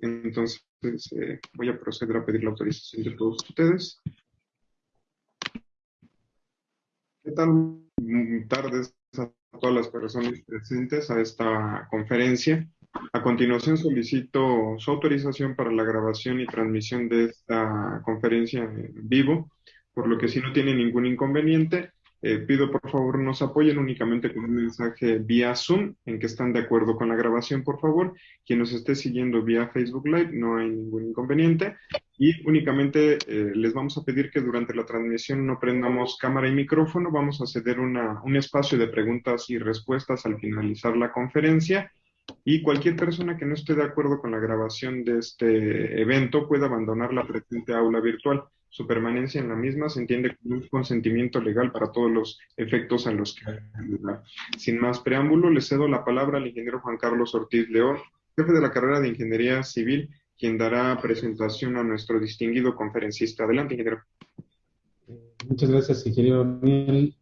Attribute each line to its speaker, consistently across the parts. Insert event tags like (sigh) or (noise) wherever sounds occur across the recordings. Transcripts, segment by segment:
Speaker 1: entonces eh, voy a proceder a pedir la autorización de todos ustedes. ¿Qué tal? Buenas tardes a todas las personas presentes a esta conferencia. A continuación solicito su autorización para la grabación y transmisión de esta conferencia en vivo, por lo que si no tiene ningún inconveniente, eh, pido por favor nos apoyen únicamente con un mensaje vía Zoom en que están de acuerdo con la grabación, por favor. Quien nos esté siguiendo vía Facebook Live, no hay ningún inconveniente. Y únicamente eh, les vamos a pedir que durante la transmisión no prendamos cámara y micrófono. Vamos a ceder una, un espacio de preguntas y respuestas al finalizar la conferencia. Y cualquier persona que no esté de acuerdo con la grabación de este evento puede abandonar la presente aula virtual. Su permanencia en la misma se entiende como un consentimiento legal para todos los efectos a los que Sin más preámbulo, le cedo la palabra al ingeniero Juan Carlos Ortiz León, jefe de la carrera de Ingeniería Civil, quien dará presentación a nuestro distinguido conferencista. Adelante, ingeniero.
Speaker 2: Muchas gracias, ingeniero Daniel.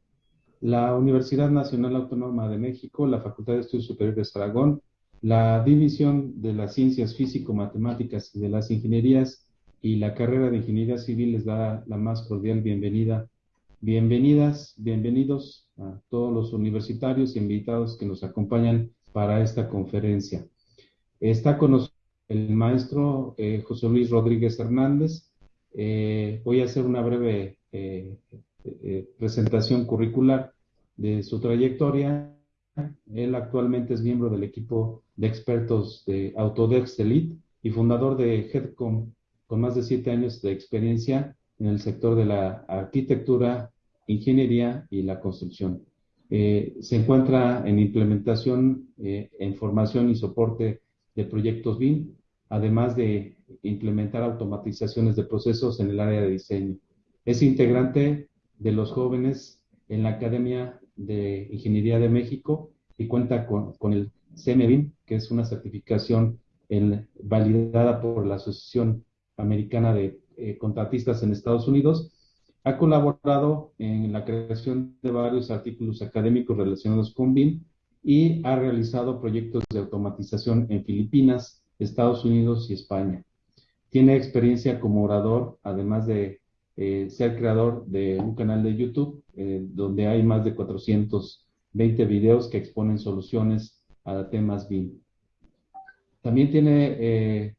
Speaker 2: La Universidad Nacional Autónoma de México, la Facultad de Estudios Superiores de Aragón, la División de las Ciencias Físico-Matemáticas y de las Ingenierías y la carrera de Ingeniería Civil les da la más cordial bienvenida. Bienvenidas, bienvenidos a todos los universitarios y invitados que nos acompañan para esta conferencia. Está con nosotros el maestro eh, José Luis Rodríguez Hernández. Eh, voy a hacer una breve eh, presentación curricular de su trayectoria. Él actualmente es miembro del equipo de expertos de Autodesk Elite y fundador de Headcom con más de siete años de experiencia en el sector de la arquitectura, ingeniería y la construcción. Eh, se encuentra en implementación, eh, en formación y soporte de proyectos BIM, además de implementar automatizaciones de procesos en el área de diseño. Es integrante de los jóvenes en la Academia de Ingeniería de México y cuenta con, con el CMBIM, que es una certificación en, validada por la Asociación Americana de eh, Contratistas en Estados Unidos, ha colaborado en la creación de varios artículos académicos relacionados con BIM y ha realizado proyectos de automatización en Filipinas, Estados Unidos y España. Tiene experiencia como orador, además de eh, ser creador de un canal de YouTube eh, donde hay más de 420 videos que exponen soluciones a temas BIM. También tiene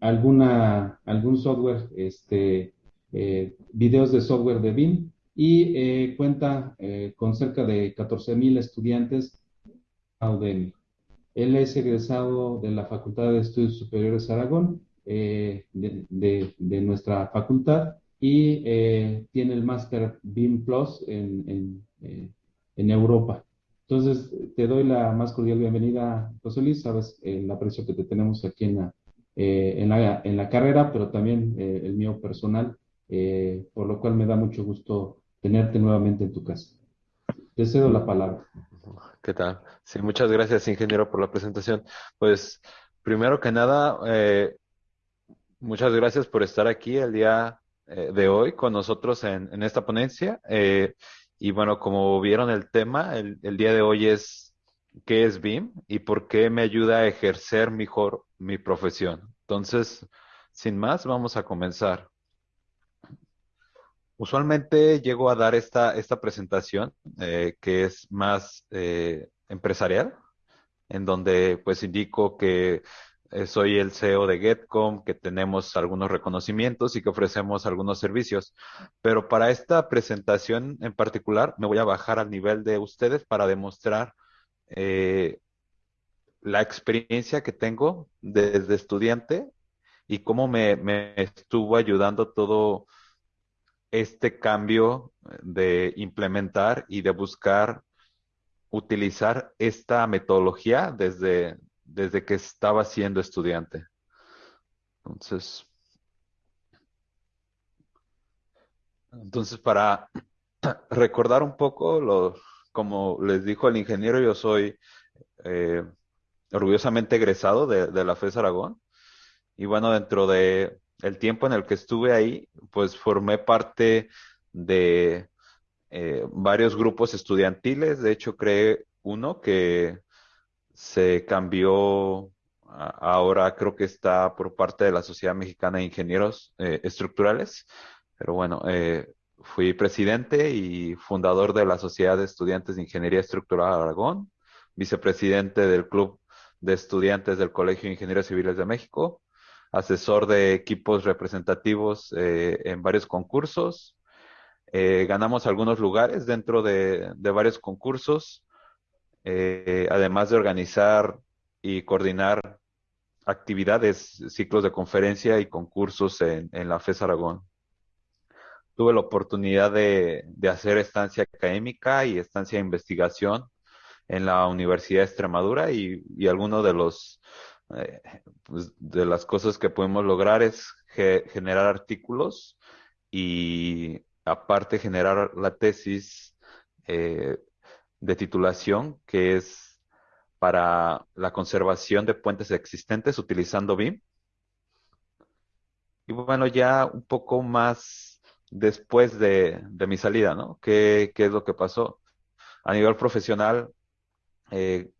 Speaker 2: alguna, algún software, este, eh, videos de software de BIM y eh, cuenta con cerca de 14.000 estudiantes Udemy. Él es egresado de la Facultad de Estudios Superiores Aragón, de, de, nuestra facultad, y tiene el máster BIM Plus en, en, en Europa. Entonces, te doy la más cordial bienvenida, José Luis. Sabes el aprecio que te tenemos aquí en la, eh, en, la, en la carrera, pero también eh, el mío personal, eh, por lo cual me da mucho gusto tenerte nuevamente en tu casa. Te cedo la palabra.
Speaker 3: ¿Qué tal? Sí, muchas gracias, ingeniero, por la presentación. Pues, primero que nada, muchas gracias por estar aquí el día de hoy con nosotros en, en esta ponencia. y bueno, como vieron el tema, el, el día de hoy es qué es BIM y por qué me ayuda a ejercer mejor mi profesión. Entonces, sin más, vamos a comenzar. Usualmente llego a dar esta, esta presentación eh, que es más eh, empresarial, en donde pues indico que eh, soy el CEO de Getcom, que tenemos algunos reconocimientos y que ofrecemos algunos servicios. Pero para esta presentación en particular me voy a bajar al nivel de ustedes para demostrar eh, la experiencia que tengo desde estudiante y cómo me, estuvo ayudando todo este cambio de implementar y de buscar utilizar esta metodología desde, desde que estaba siendo estudiante. Entonces, entonces para recordar un poco los como les dijo el ingeniero, yo soy eh, orgullosamente egresado de, la FES Aragón. Y bueno, dentro de el tiempo en el que estuve ahí, pues formé parte de eh, varios grupos estudiantiles. De hecho, creé uno que se cambió ahora creo que está por parte de la Sociedad Mexicana de Ingenieros eh, Estructurales, pero bueno, eh, fui presidente y fundador de la Sociedad de Estudiantes de Ingeniería Estructural Aragón, vicepresidente del Club de Estudiantes del Colegio de Ingenieros Civiles de México, asesor de equipos representativos eh, en varios concursos. ganamos algunos lugares dentro de, de varios concursos, además de organizar y coordinar actividades, ciclos de conferencia y concursos en, la FES Aragón. Tuve la oportunidad de, hacer estancia académica y estancia de investigación en la Universidad de Extremadura y, y alguno de los eh, pues, de las cosas que podemos lograr es generar artículos y aparte generar la tesis eh, de titulación que es para la conservación de puentes existentes utilizando BIM. Y bueno, ya un poco más después de, mi salida, ¿no? ¿Qué, es lo que pasó? A nivel profesional, eh,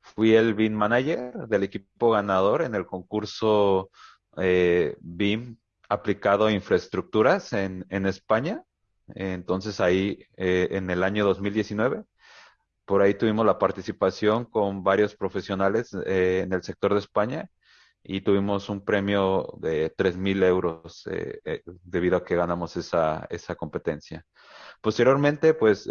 Speaker 3: fui el BIM manager del equipo ganador en el concurso eh, BIM aplicado a infraestructuras en, España. Entonces ahí, eh, en el año 2019, por ahí tuvimos la participación con varios profesionales en el sector de España y tuvimos un premio de 3.000 euros debido a que ganamos esa, esa competencia. Posteriormente, pues,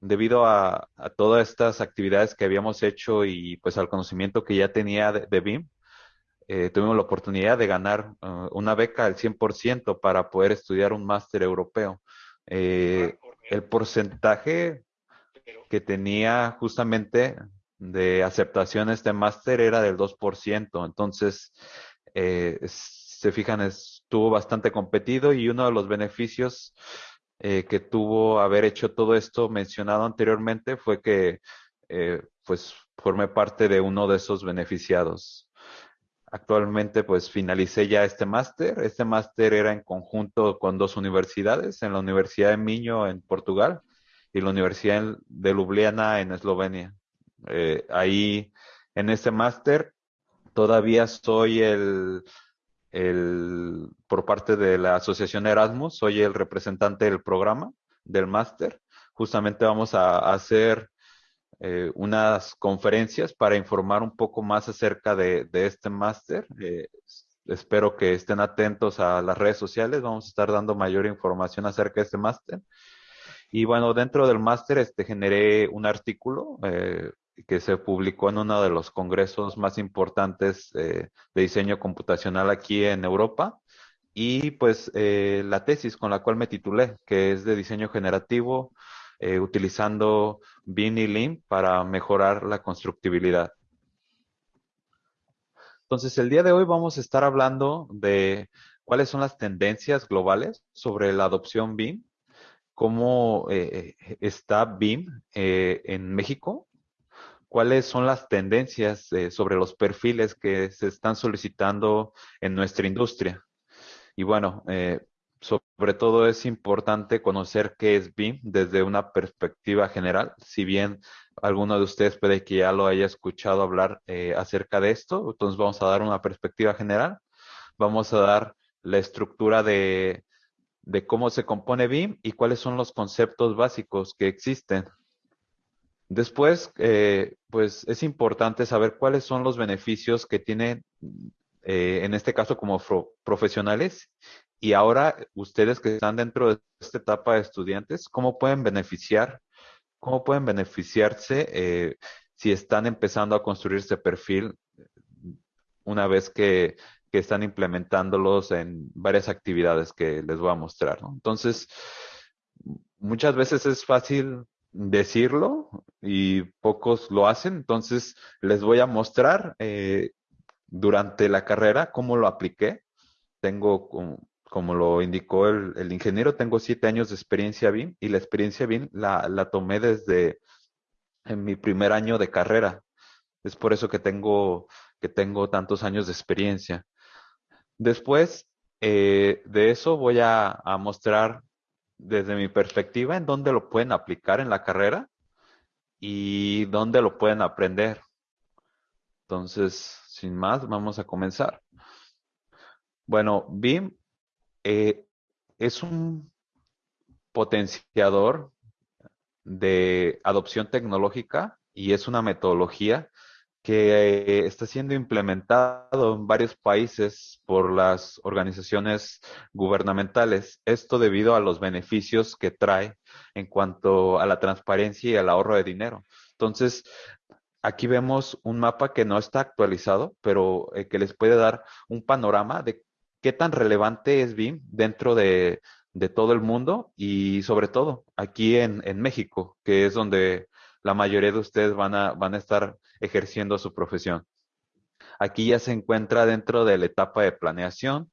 Speaker 3: debido a, todas estas actividades que habíamos hecho y pues al conocimiento que ya tenía de, BIM, tuvimos la oportunidad de ganar uh, una beca al 100% para poder estudiar un máster europeo. el porcentaje que tenía justamente de aceptación este máster era del 2%. Entonces, eh, se fijan, estuvo bastante competido y uno de los beneficios eh, que tuvo haber hecho todo esto mencionado anteriormente fue que eh, pues formé parte de uno de esos beneficiados. Actualmente pues finalicé ya este máster. Este máster era en conjunto con dos universidades, en la Universidad de Miño en Portugal y la Universidad de Ljubljana en Eslovenia. Eh, ahí, en este máster, todavía soy el, por parte de la Asociación Erasmus, soy el representante del programa del máster. Justamente vamos a, hacer eh, unas conferencias para informar un poco más acerca de, este máster. Eh, espero que estén atentos a las redes sociales. Vamos a estar dando mayor información acerca de este máster. Y bueno, dentro del máster este, generé un artículo eh, que se publicó en uno de los congresos más importantes eh, de diseño computacional aquí en Europa. Y pues eh, la tesis con la cual me titulé, que es de diseño generativo, utilizando BIM y LIM para mejorar la constructibilidad. Entonces, el día de hoy vamos a estar hablando de cuáles son las tendencias globales sobre la adopción BIM cómo eh, eh, está BIM eh, en México, cuáles son las tendencias sobre los perfiles que se están solicitando en nuestra industria. Y bueno, sobre todo es importante conocer qué es BIM desde una perspectiva general. Si bien alguno de ustedes puede que ya lo haya escuchado hablar acerca de esto, entonces vamos a dar una perspectiva general. Vamos a dar la estructura de, de cómo se compone BIM y cuáles son los conceptos básicos que existen. Después, eh, pues es importante saber cuáles son los beneficios que tienen, eh, en este caso como profesionales, y ahora ustedes que están dentro de esta etapa de estudiantes, cómo pueden beneficiar, cómo pueden beneficiarse eh, si están empezando a construir este perfil una vez que que están implementándolos en varias actividades que les voy a mostrar. Entonces, muchas veces es fácil decirlo y pocos lo hacen, entonces les voy a mostrar eh, durante la carrera cómo lo apliqué. Tengo, como, lo indicó el, ingeniero, tengo siete años de experiencia BIM y la experiencia BIM la, tomé desde en mi primer año de carrera. Es por eso que tengo, que tengo tantos años de experiencia. Después eh, de eso voy a, mostrar desde mi perspectiva en dónde lo pueden aplicar en la carrera y dónde lo pueden aprender. Entonces, sin más, vamos a comenzar. Bueno, BIM eh, es un potenciador de adopción tecnológica y es una metodología que eh, está siendo implementado en varios países por las organizaciones gubernamentales. Esto debido a los beneficios que trae en cuanto a la transparencia y al ahorro de dinero. Entonces, aquí vemos un mapa que no está actualizado, pero eh, que les puede dar un panorama de qué tan relevante es BIM dentro de, todo el mundo y sobre todo aquí en, en México, que es donde la mayoría de ustedes van a, van a estar ejerciendo su profesión. Aquí ya se encuentra dentro de la etapa de planeación,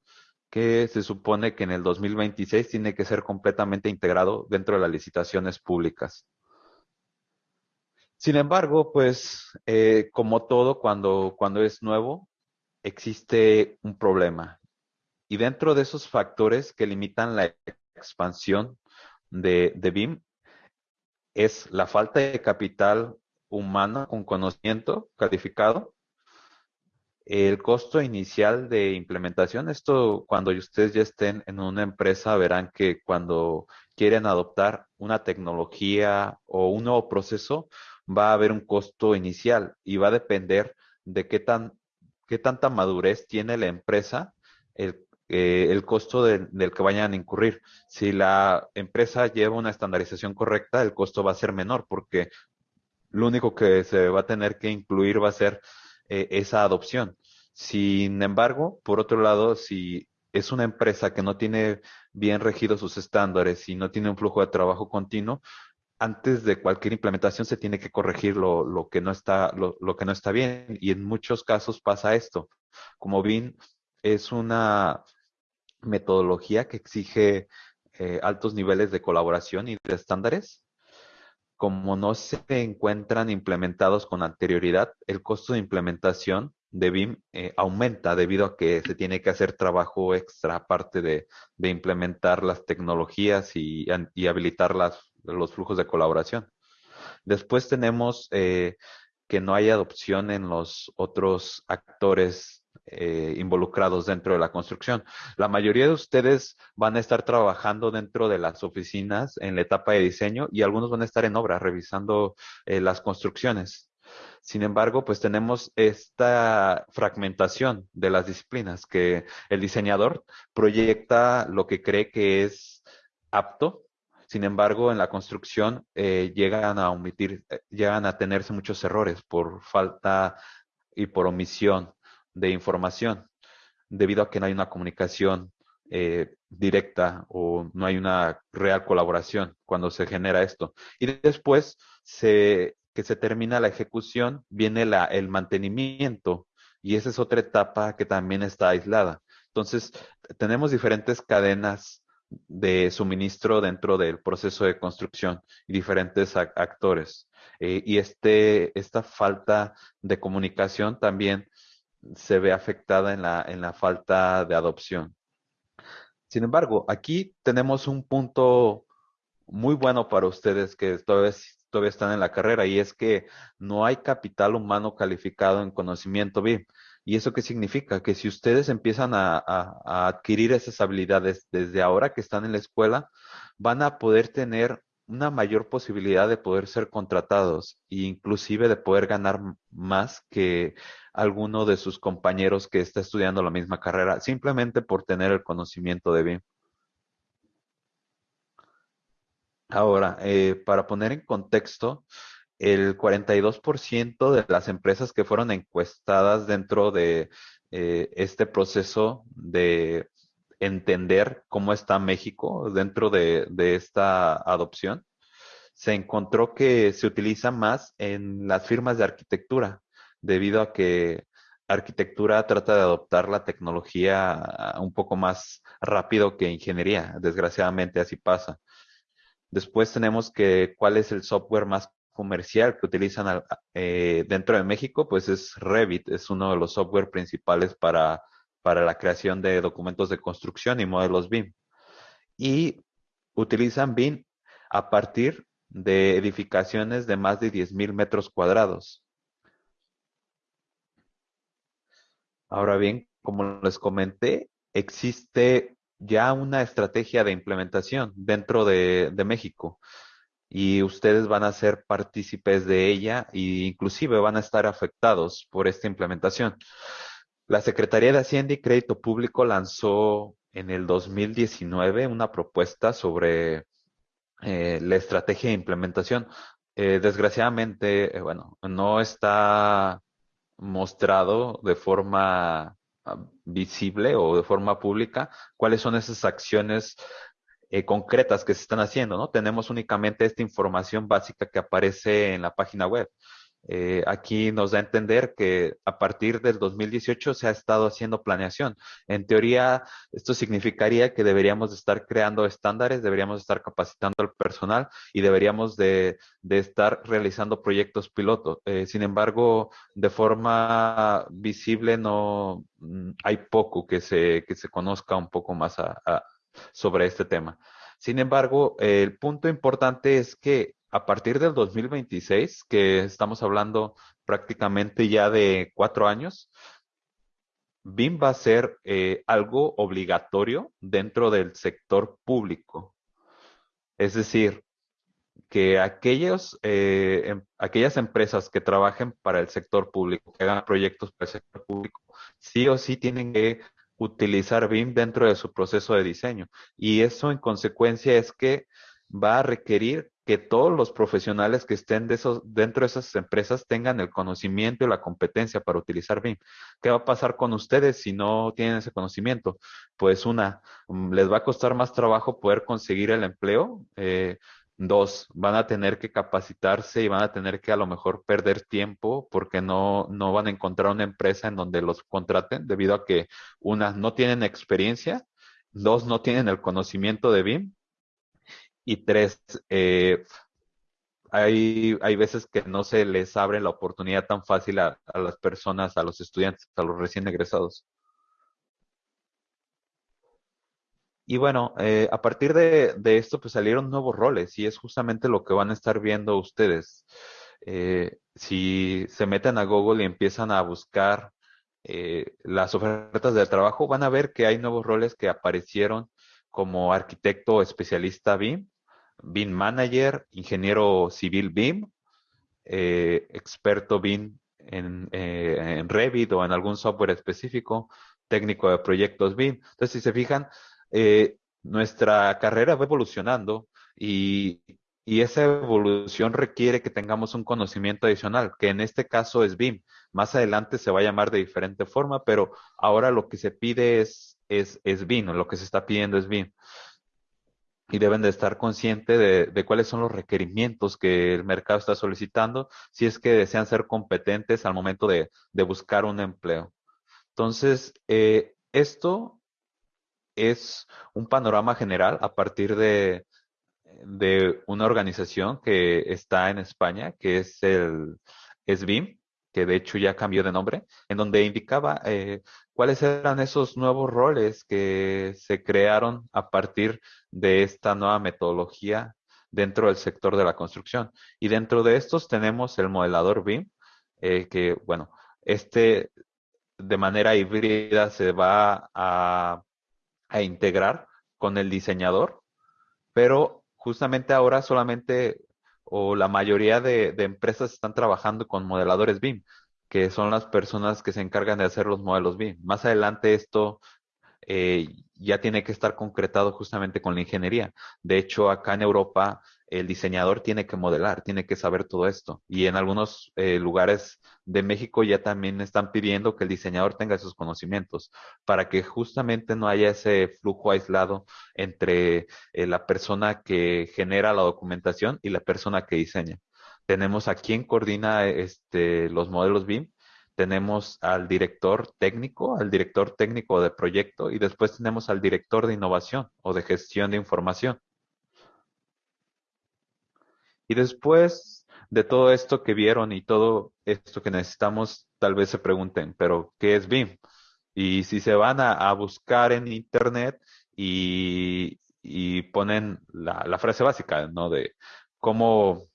Speaker 3: que se supone que en el 2026 tiene que ser completamente integrado dentro de las licitaciones públicas. Sin embargo, pues eh, como todo, cuando, cuando es nuevo, existe un problema. Y dentro de esos factores que limitan la expansión de, de BIM es la falta de capital humano con conocimiento calificado, el costo inicial de implementación. Esto cuando ustedes ya estén en una empresa verán que cuando quieren adoptar una tecnología o un nuevo proceso va a haber un costo inicial y va a depender de qué tan qué tanta madurez tiene la empresa, el eh, el costo del que vayan a incurrir. Si la empresa lleva una estandarización correcta, el costo va a ser menor porque lo único que se va a tener que incluir va a ser eh, esa adopción. Sin embargo, por otro lado, si es una empresa que no tiene bien regidos sus estándares y no tiene un flujo de trabajo continuo, antes de cualquier implementación se tiene que corregir lo, lo que no está lo, lo, que no está bien y en muchos casos pasa esto. Como bien es una metodología que exige eh, altos niveles de colaboración y de estándares. Como no se encuentran implementados con anterioridad, el costo de implementación de BIM eh, aumenta debido a que se tiene que hacer trabajo extra aparte de, implementar las tecnologías y, habilitar los flujos de colaboración. Después tenemos eh, que no hay adopción en los otros actores eh, involucrados dentro de la construcción. La mayoría de ustedes van a estar trabajando dentro de las oficinas en la etapa de diseño y algunos van a estar en obra revisando eh, las construcciones. Sin embargo, pues tenemos esta fragmentación de las disciplinas que el diseñador proyecta lo que cree que es apto. Sin embargo, en la construcción eh, llegan a omitir, llegan a tenerse muchos errores por falta y por omisión de información, debido a que no hay una comunicación eh, directa o no hay una real colaboración cuando se genera esto. Y después se, que se termina la ejecución, viene la, el mantenimiento y esa es otra etapa que también está aislada. Entonces, tenemos diferentes cadenas de suministro dentro del proceso de construcción y diferentes actores. Eh, y este, esta falta de comunicación también se ve afectada en la, en la falta de adopción. Sin embargo, aquí tenemos un punto muy bueno para ustedes que todavía, todavía están en la carrera y es que no hay capital humano calificado en conocimiento BIM. ¿Y eso qué significa? Que si ustedes empiezan a, a, adquirir esas habilidades desde ahora que están en la escuela, van a poder tener una mayor posibilidad de poder ser contratados e inclusive de poder ganar más que alguno de sus compañeros que está estudiando la misma carrera, simplemente por tener el conocimiento de BIM. Ahora, eh, para poner en contexto, el 42% de las empresas que fueron encuestadas dentro de eh, este proceso de entender cómo está México dentro de, esta adopción, se encontró que se utiliza más en las firmas de arquitectura, debido a que arquitectura trata de adoptar la tecnología un poco más rápido que ingeniería. Desgraciadamente así pasa. Después tenemos que cuál es el software más comercial que utilizan eh, dentro de México, pues es Revit, es uno de los software principales para para la creación de documentos de construcción y modelos BIM. Y utilizan BIM a partir de edificaciones de más de 10.000 metros cuadrados. Ahora bien, como les comenté, existe ya una estrategia de implementación dentro de, México y ustedes van a ser partícipes de ella e inclusive van a estar afectados por esta implementación. La Secretaría de Hacienda y Crédito Público lanzó en el 2019 una propuesta sobre eh, la estrategia de implementación. Eh, desgraciadamente, eh, bueno, no está mostrado de forma ah, visible o de forma pública cuáles son esas acciones concretas que se están haciendo, ¿no? Tenemos únicamente esta información básica que aparece en la página web. Eh, aquí nos da a entender que a partir del 2018 se ha estado haciendo planeación. En teoría, esto significaría que deberíamos de estar creando estándares, deberíamos estar capacitando al personal y deberíamos de, estar realizando proyectos pilotos. Eh, sin embargo, de forma visible no mm, hay poco que se, que se conozca un poco más sobre este tema. Sin embargo, el punto importante es que a partir del 2026, que estamos hablando prácticamente ya de cuatro años, BIM va a ser eh, algo obligatorio dentro del sector público. Es decir, que aquellos, eh, em, aquellas empresas que trabajen para el sector público, que hagan proyectos para el sector público, sí o sí tienen que utilizar BIM dentro de su proceso de diseño. Y eso en consecuencia es que va a requerir que todos los profesionales que estén dentro de esas empresas tengan el conocimiento y la competencia para utilizar BIM. ¿Qué va a pasar con ustedes si no tienen ese conocimiento? Pues una, mm, les va a costar más trabajo poder conseguir el empleo. Eh, dos, van a tener que capacitarse y van a tener que a lo mejor perder tiempo porque no, no van a encontrar una empresa en donde los contraten debido a que una, no tienen experiencia, dos, no tienen el conocimiento de BIM y tres, eh, hay, hay veces que no se les abre la oportunidad tan fácil a, las personas, a los estudiantes, a los recién egresados. Y bueno, eh, a partir de, esto, pues salieron nuevos roles y es justamente lo que van a estar viendo ustedes. Eh, si se meten a Google y empiezan a buscar las ofertas de trabajo, van a ver que hay nuevos roles que aparecieron como arquitecto especialista BIM, BIM Manager, ingeniero civil BIM, eh, experto BIM en, eh, en, Revit o en algún software específico, técnico de proyectos BIM. Entonces, si se fijan, eh, nuestra carrera va evolucionando y, y, esa evolución requiere que tengamos un conocimiento adicional, que en este caso es BIM. Más adelante se va a llamar de diferente forma, pero ahora lo que se pide es, es, es BIM, lo que se está pidiendo es BIM y deben de estar conscientes de, cuáles son los requerimientos que el mercado está solicitando si es que desean ser competentes al momento de, buscar un empleo. Entonces, eh, esto es un panorama general a partir de, de una organización que está en España, que es el SBIM, que de hecho ya cambió de nombre, en donde indicaba eh, cuáles eran esos nuevos roles que se crearon a partir de esta nueva metodología dentro del sector de la construcción. Y dentro de estos tenemos el modelador BIM, eh, que, bueno, este de manera híbrida se va a, integrar con el diseñador, pero justamente ahora solamente o la mayoría de, de, empresas están trabajando con modeladores BIM que son las personas que se encargan de hacer los modelos BIM. Más adelante esto eh, ya tiene que estar concretado justamente con la ingeniería. De hecho, acá en Europa el diseñador tiene que modelar, tiene que saber todo esto. Y en algunos eh, lugares de México ya también están pidiendo que el diseñador tenga esos conocimientos para que justamente no haya ese flujo aislado entre eh, la persona que genera la documentación y la persona que diseña. Tenemos a quien coordina este, los modelos BIM, tenemos al director técnico, al director técnico de proyecto y después tenemos al director de innovación o de gestión de información. Y después de todo esto que vieron y todo esto que necesitamos, tal vez se pregunten, pero ¿qué es BIM? Y si se van a, buscar en Internet y, ponen la, la, frase básica, ¿no? De cómo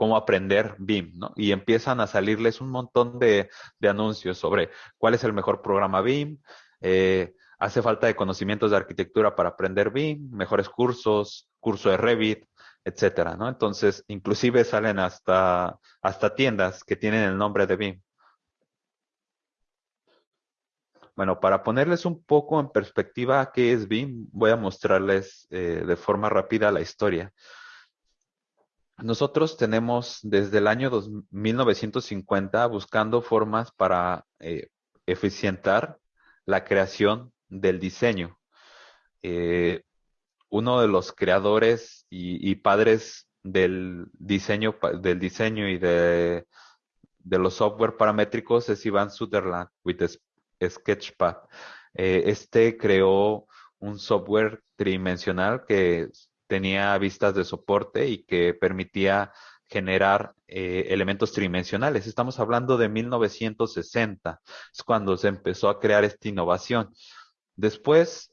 Speaker 3: cómo aprender BIM, ¿no? Y empiezan a salirles un montón de, anuncios sobre cuál es el mejor programa BIM, eh, hace falta de conocimientos de arquitectura para aprender BIM, mejores cursos, curso de Revit, etcétera, ¿no? Entonces, inclusive salen hasta, hasta tiendas que tienen el nombre de BIM. Bueno, para ponerles un poco en perspectiva qué es BIM, voy a mostrarles eh, de forma rápida la historia. Nosotros tenemos desde el año 1950 buscando formas para eh, eficientar la creación del diseño. Eh, uno de los creadores y, padres del diseño, del diseño y de, los software paramétricos es Iván Sutherland with Sketchpad. Eh, este creó un software tridimensional que tenía vistas de soporte y que permitía generar eh, elementos tridimensionales. Estamos hablando de 1960, es cuando se empezó a crear esta innovación. Después,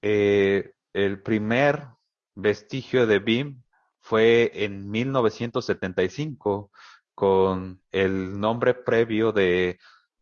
Speaker 3: eh, el primer vestigio de BIM fue en 1975 con el nombre previo de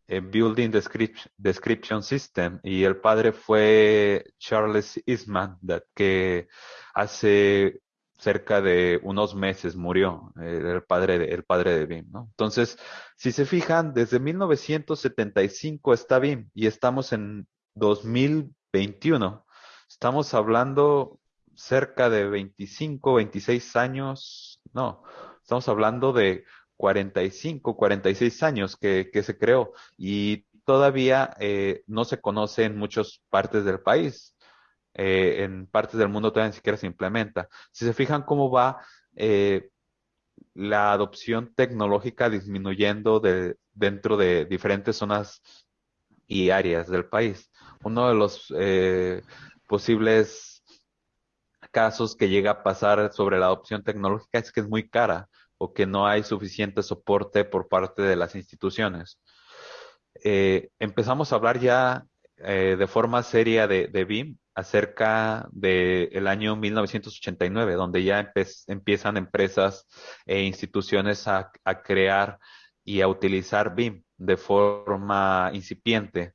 Speaker 3: Building Description, System y el padre fue Charles Eastman, que hace cerca de unos meses murió el padre de, el padre de BIM. Entonces, si se fijan, desde 1975 está BIM y estamos en 2021. Estamos hablando cerca de 25, 26 años, no, estamos hablando de 45, 46 años que, se creó y todavía eh, no se conoce en muchas partes del país. Eh, en partes del mundo todavía ni siquiera se implementa. Si se fijan cómo va eh, la adopción tecnológica disminuyendo de, dentro de diferentes zonas y áreas del país. Uno de los posibles casos que llega a pasar sobre la adopción tecnológica es que es muy cara o que no hay suficiente soporte por parte de las instituciones. Eh, empezamos a hablar ya eh, de forma seria de, BIM acerca del año 1989, donde ya empiezan empresas e instituciones a, crear y a utilizar BIM de forma incipiente.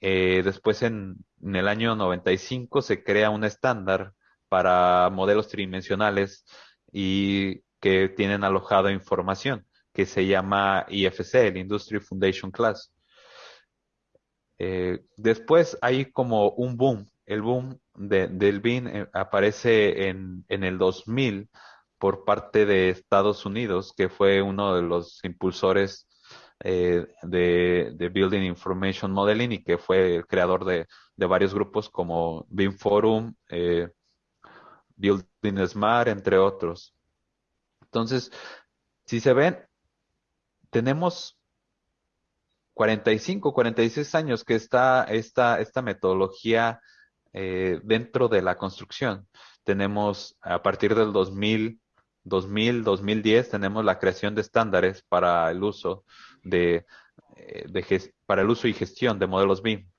Speaker 3: Eh, después, en, en, el año 95, se crea un estándar para modelos tridimensionales y que tienen alojado información, que se llama IFC, el Industry Foundation Class. Eh, después hay como un boom. El boom del BIN eh, aparece en, el 2000 por parte de Estados Unidos, que fue uno de los impulsores eh, de, de, Building Information Modeling y que fue el creador de, de varios grupos como BIM Forum, eh, Building Smart, entre otros. Entonces, si se ven, tenemos 45, 46 años que está esta, esta metodología eh, dentro de la construcción. Tenemos a partir del 2000, 2000, 2010, tenemos la creación de estándares para el uso de, eh, de para el uso y gestión de modelos BIM.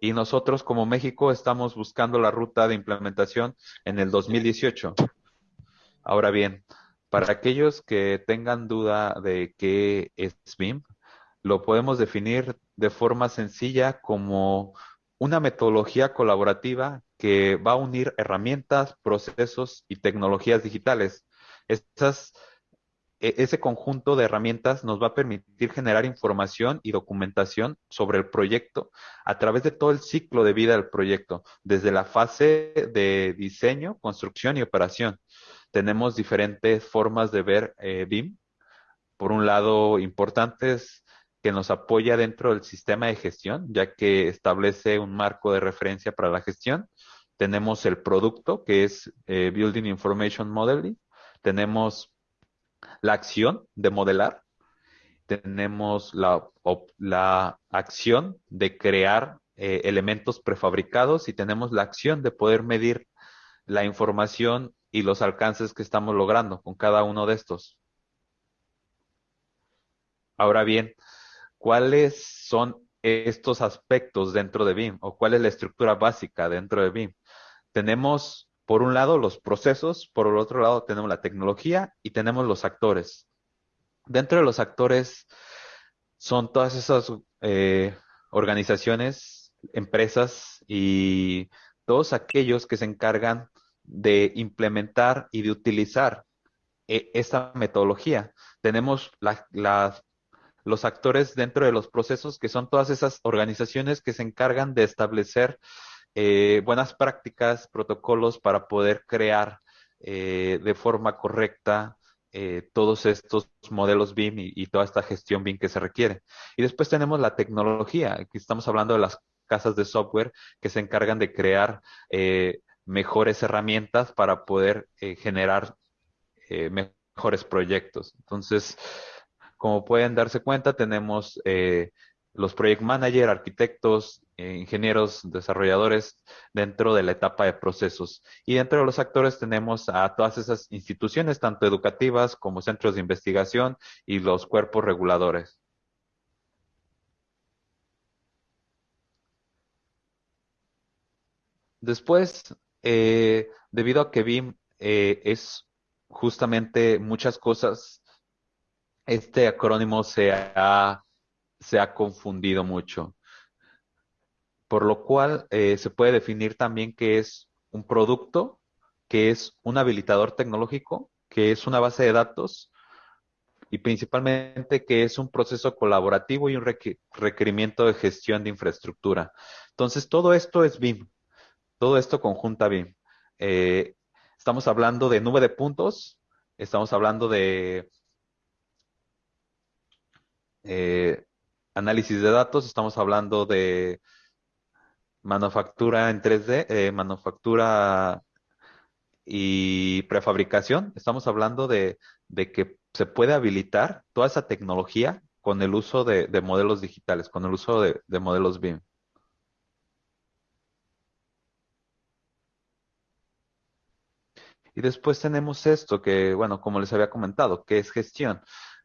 Speaker 3: Y nosotros como México estamos buscando la ruta de implementación en el 2018. Ahora bien, para aquellos que tengan duda de qué es BIM, lo podemos definir de forma sencilla como una metodología colaborativa que va a unir herramientas, procesos y tecnologías digitales. Estas ese conjunto de herramientas nos va a permitir generar información y documentación sobre el proyecto a través de todo el ciclo de vida del proyecto, desde la fase de diseño, construcción y operación. Tenemos diferentes formas de ver eh, BIM. Por un lado, importantes que nos apoya dentro del sistema de gestión, ya que establece un marco de referencia para la gestión. Tenemos el producto, que es eh, Building Information Modeling. Tenemos la acción de modelar, tenemos la, la acción de crear eh, elementos prefabricados y tenemos la acción de poder medir la información y los alcances que estamos logrando con cada uno de estos. Ahora bien, ¿cuáles son estos aspectos dentro de BIM o cuál es la estructura básica dentro de BIM? Tenemos por un lado los procesos, por el otro lado tenemos la tecnología y tenemos los actores. Dentro de los actores son todas esas eh, organizaciones, empresas y todos aquellos que se encargan de implementar y de utilizar eh, esta metodología. Tenemos los actores dentro de los procesos que son todas esas organizaciones que se encargan de establecer eh, buenas prácticas, protocolos para poder crear eh, de forma correcta eh, todos estos modelos BIM y, toda esta gestión BIM que se requiere. Y después tenemos la tecnología. Aquí estamos hablando de las casas de software que se encargan de crear mejores herramientas para poder generar mejores proyectos. Entonces, como pueden darse cuenta, tenemos los project manager, arquitectos, ingenieros, desarrolladores dentro de la etapa de procesos. Y dentro de los actores tenemos a todas esas instituciones, tanto educativas como centros de investigación y los cuerpos reguladores. Después, eh, debido a que BIM eh, es justamente muchas cosas, este acrónimo se ha se ha confundido mucho. Por lo cual eh, se puede definir también que es un producto, que es un habilitador tecnológico, que es una base de datos y principalmente que es un proceso colaborativo y un requerimiento de gestión de infraestructura. Entonces, todo esto es BIM, todo esto conjunta BIM. Eh, estamos hablando de nube de puntos, estamos hablando de eh, análisis de datos, estamos hablando de manufactura en 3D, eh, manufactura y prefabricación. Estamos hablando de, que se puede habilitar toda esa tecnología con el uso de, modelos digitales, con el uso de, de modelos BIM. Y después tenemos esto que, bueno, como les había comentado, que es gestión.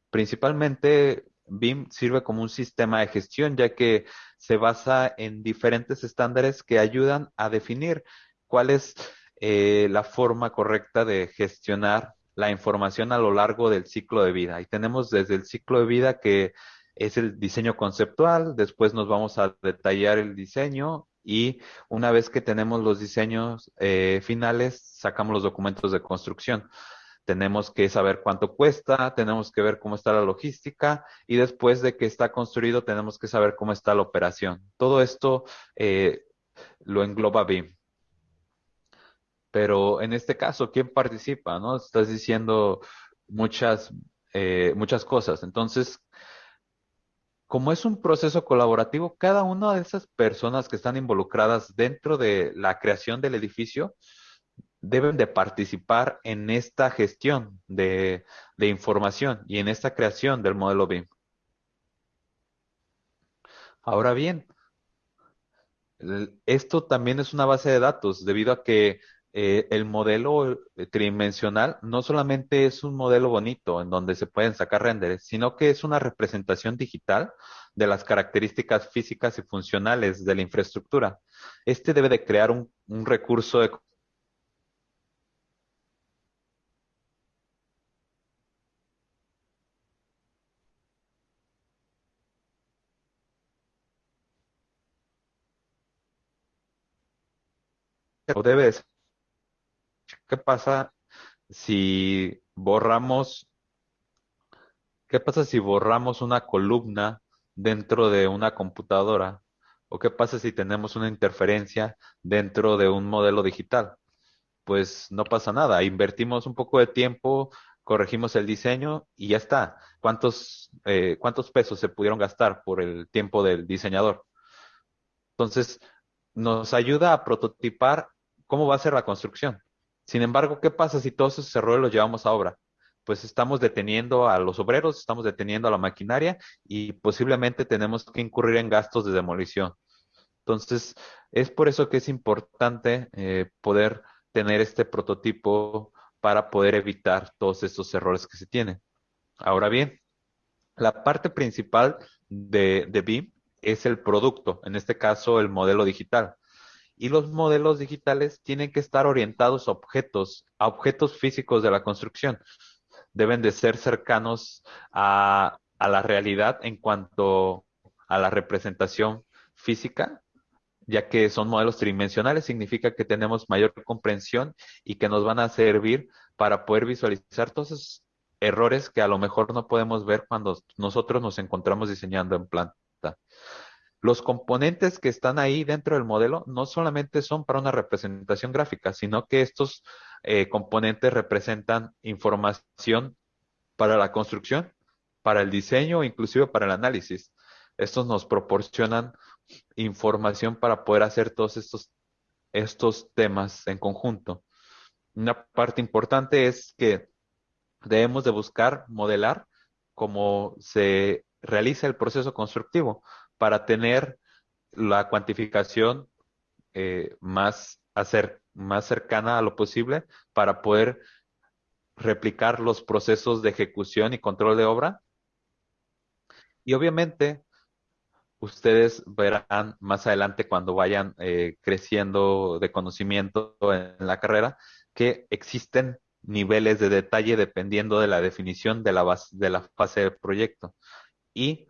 Speaker 3: Principalmente BIM sirve como un sistema de gestión, ya que se basa en diferentes estándares que ayudan a definir cuál es eh, la forma correcta de gestionar la información a lo largo del ciclo de vida. Y tenemos desde el ciclo de vida que es el diseño conceptual, después nos vamos a detallar el diseño y una vez que tenemos los diseños eh, finales, sacamos los documentos de construcción tenemos que saber cuánto cuesta, tenemos que ver cómo está la logística y después de que está construido tenemos que saber cómo está la operación. Todo esto eh, lo engloba BIM. Pero en este caso, ¿quién participa? ¿No? Estás diciendo muchas, eh, muchas cosas. Entonces, como es un proceso colaborativo, cada una de esas personas que están involucradas dentro de la creación del edificio deben de participar en esta gestión de, información y en esta creación del modelo BIM. Ahora bien, esto también es una base de datos debido a que eh, el modelo tridimensional no solamente es un modelo bonito en donde se pueden sacar renders, sino que es una representación digital de las características físicas y funcionales de la infraestructura. Este debe de crear un, un recurso de o debes. ¿Qué pasa si borramos, qué pasa si borramos una columna dentro de una computadora? ¿O qué pasa si tenemos una interferencia dentro de un modelo digital? Pues no pasa nada, invertimos un poco de tiempo, corregimos el diseño y ya está. ¿Cuántos, eh, cuántos pesos se pudieron gastar por el tiempo del diseñador? Entonces, nos ayuda a prototipar cómo va a ser la construcción. Sin embargo, ¿qué pasa si todos esos errores los llevamos a obra? Pues estamos deteniendo a los obreros, estamos deteniendo a la maquinaria y posiblemente tenemos que incurrir en gastos de demolición. Entonces, es por eso que es importante eh, poder tener este prototipo para poder evitar todos estos errores que se tienen. Ahora bien, la parte principal de, de BIM es el producto, en este caso el modelo digital. y los modelos digitales tienen que estar orientados a objetos, a objetos físicos de la construcción. Deben de ser cercanos a, a la realidad en cuanto a la representación física, ya que son modelos tridimensionales, significa que tenemos mayor comprensión y que nos van a servir para poder visualizar todos esos errores que a lo mejor no podemos ver cuando nosotros nos encontramos diseñando en Los componentes que están ahí dentro del modelo no solamente son para una representación gráfica, sino que estos eh, componentes representan información para la construcción, para el diseño, inclusive para el análisis. Estos nos proporcionan información para poder hacer todos estos, estos temas en conjunto. Una parte importante es que debemos de buscar modelar cómo se realiza el proceso constructivo para tener la cuantificación eh, más, más cercana a lo posible para poder replicar los procesos de ejecución y control de obra. Y obviamente, ustedes verán más adelante cuando vayan eh, creciendo de conocimiento en la carrera que existen niveles de detalle dependiendo de la definición de la, de la fase del proyecto y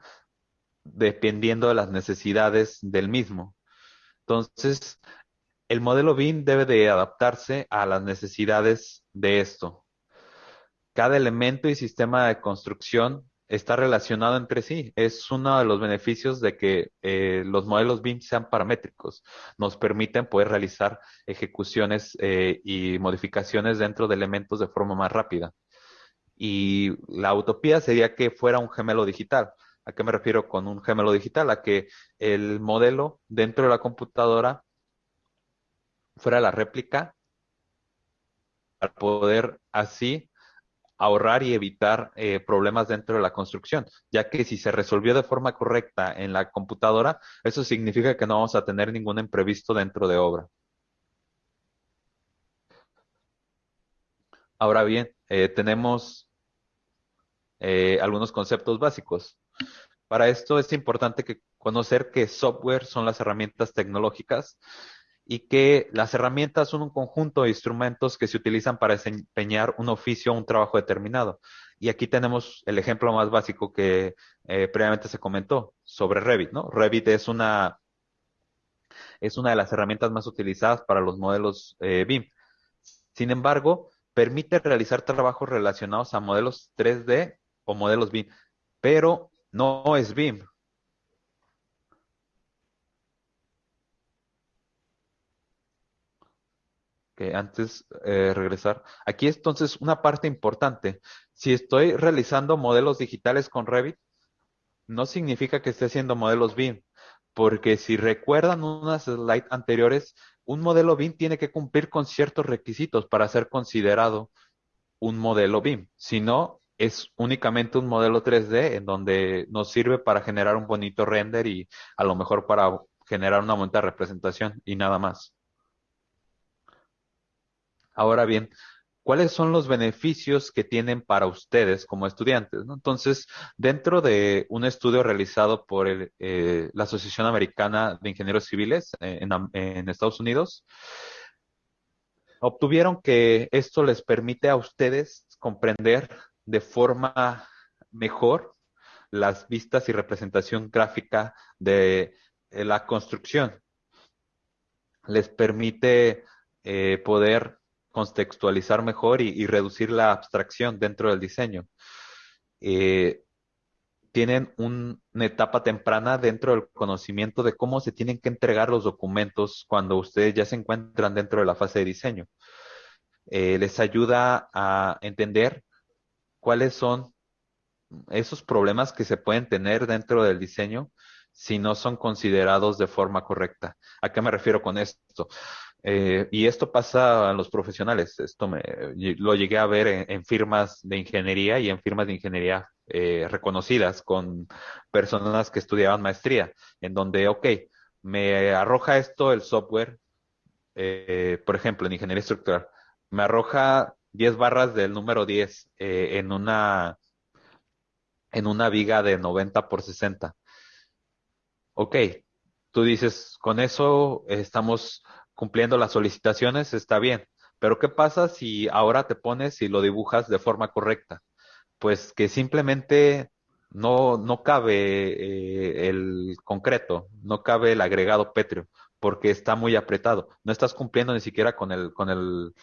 Speaker 3: dependiendo de las necesidades del mismo. Entonces, el modelo BIM debe de adaptarse a las necesidades de esto. Cada elemento y sistema de construcción está relacionado entre sí. Es uno de los beneficios de que eh, los modelos BIM sean paramétricos. Nos permiten poder realizar ejecuciones eh, y modificaciones dentro de elementos de forma más rápida. Y la utopía sería que fuera un gemelo digital. ¿A qué me refiero con un gemelo digital? A que el modelo dentro de la computadora fuera la réplica para poder así ahorrar y evitar eh, problemas dentro de la construcción, ya que si se resolvió de forma correcta en la computadora, eso significa que no vamos a tener ningún imprevisto dentro de obra. Ahora bien, eh, tenemos eh, algunos conceptos básicos. Para esto es importante conocer que software son las herramientas tecnológicas y que las herramientas son un conjunto de instrumentos que se utilizan para desempeñar un oficio o un trabajo determinado. Y aquí tenemos el ejemplo más básico que eh, previamente se comentó sobre Revit, ¿no? Revit es una, es una de las herramientas más utilizadas para los modelos eh, BIM. Sin embargo, permite realizar trabajos relacionados a modelos 3D o modelos BIM, pero no es BIM. que antes eh, regresar. Aquí entonces una parte importante. Si estoy realizando modelos digitales con Revit, no significa que esté haciendo modelos BIM, porque si recuerdan unas slides anteriores, un modelo BIM tiene que cumplir con ciertos requisitos para ser considerado un modelo BIM. Si no, es únicamente un modelo 3D en donde nos sirve para generar un bonito render y a lo mejor para generar una de representación y nada más. Ahora bien, ¿cuáles son los beneficios que tienen para ustedes como estudiantes? Entonces, dentro de un estudio realizado por eh, la Asociación Americana de Ingenieros Civiles eh, en, Estados Unidos, obtuvieron que esto les permite a ustedes comprender de forma mejor las vistas y representación gráfica de la construcción. Les permite eh, poder contextualizar mejor y, reducir la abstracción dentro del diseño. Eh, tienen una etapa temprana dentro del conocimiento de cómo se tienen que entregar los documentos cuando ustedes ya se encuentran dentro de la fase de diseño. Eh, les ayuda a entender cuáles son esos problemas que se pueden tener dentro del diseño si no son considerados de forma correcta. ¿A qué me refiero con esto? Eh, y esto pasa a los profesionales. Esto me, lo llegué a ver en, firmas de ingeniería y en firmas de ingeniería eh, reconocidas con personas que estudiaban maestría, en donde, ok, me arroja esto el software, eh, por ejemplo, en ingeniería estructural, me arroja 10 barras del número 10 en una en una viga de 90 por 60. Ok, tú dices, con eso estamos cumpliendo las solicitaciones, está bien. Pero ¿qué pasa si ahora te pones y lo dibujas de forma correcta? Pues que simplemente no, no cabe eh, el concreto, no cabe el agregado pétreo, porque está muy apretado. No estás cumpliendo ni siquiera con el, con el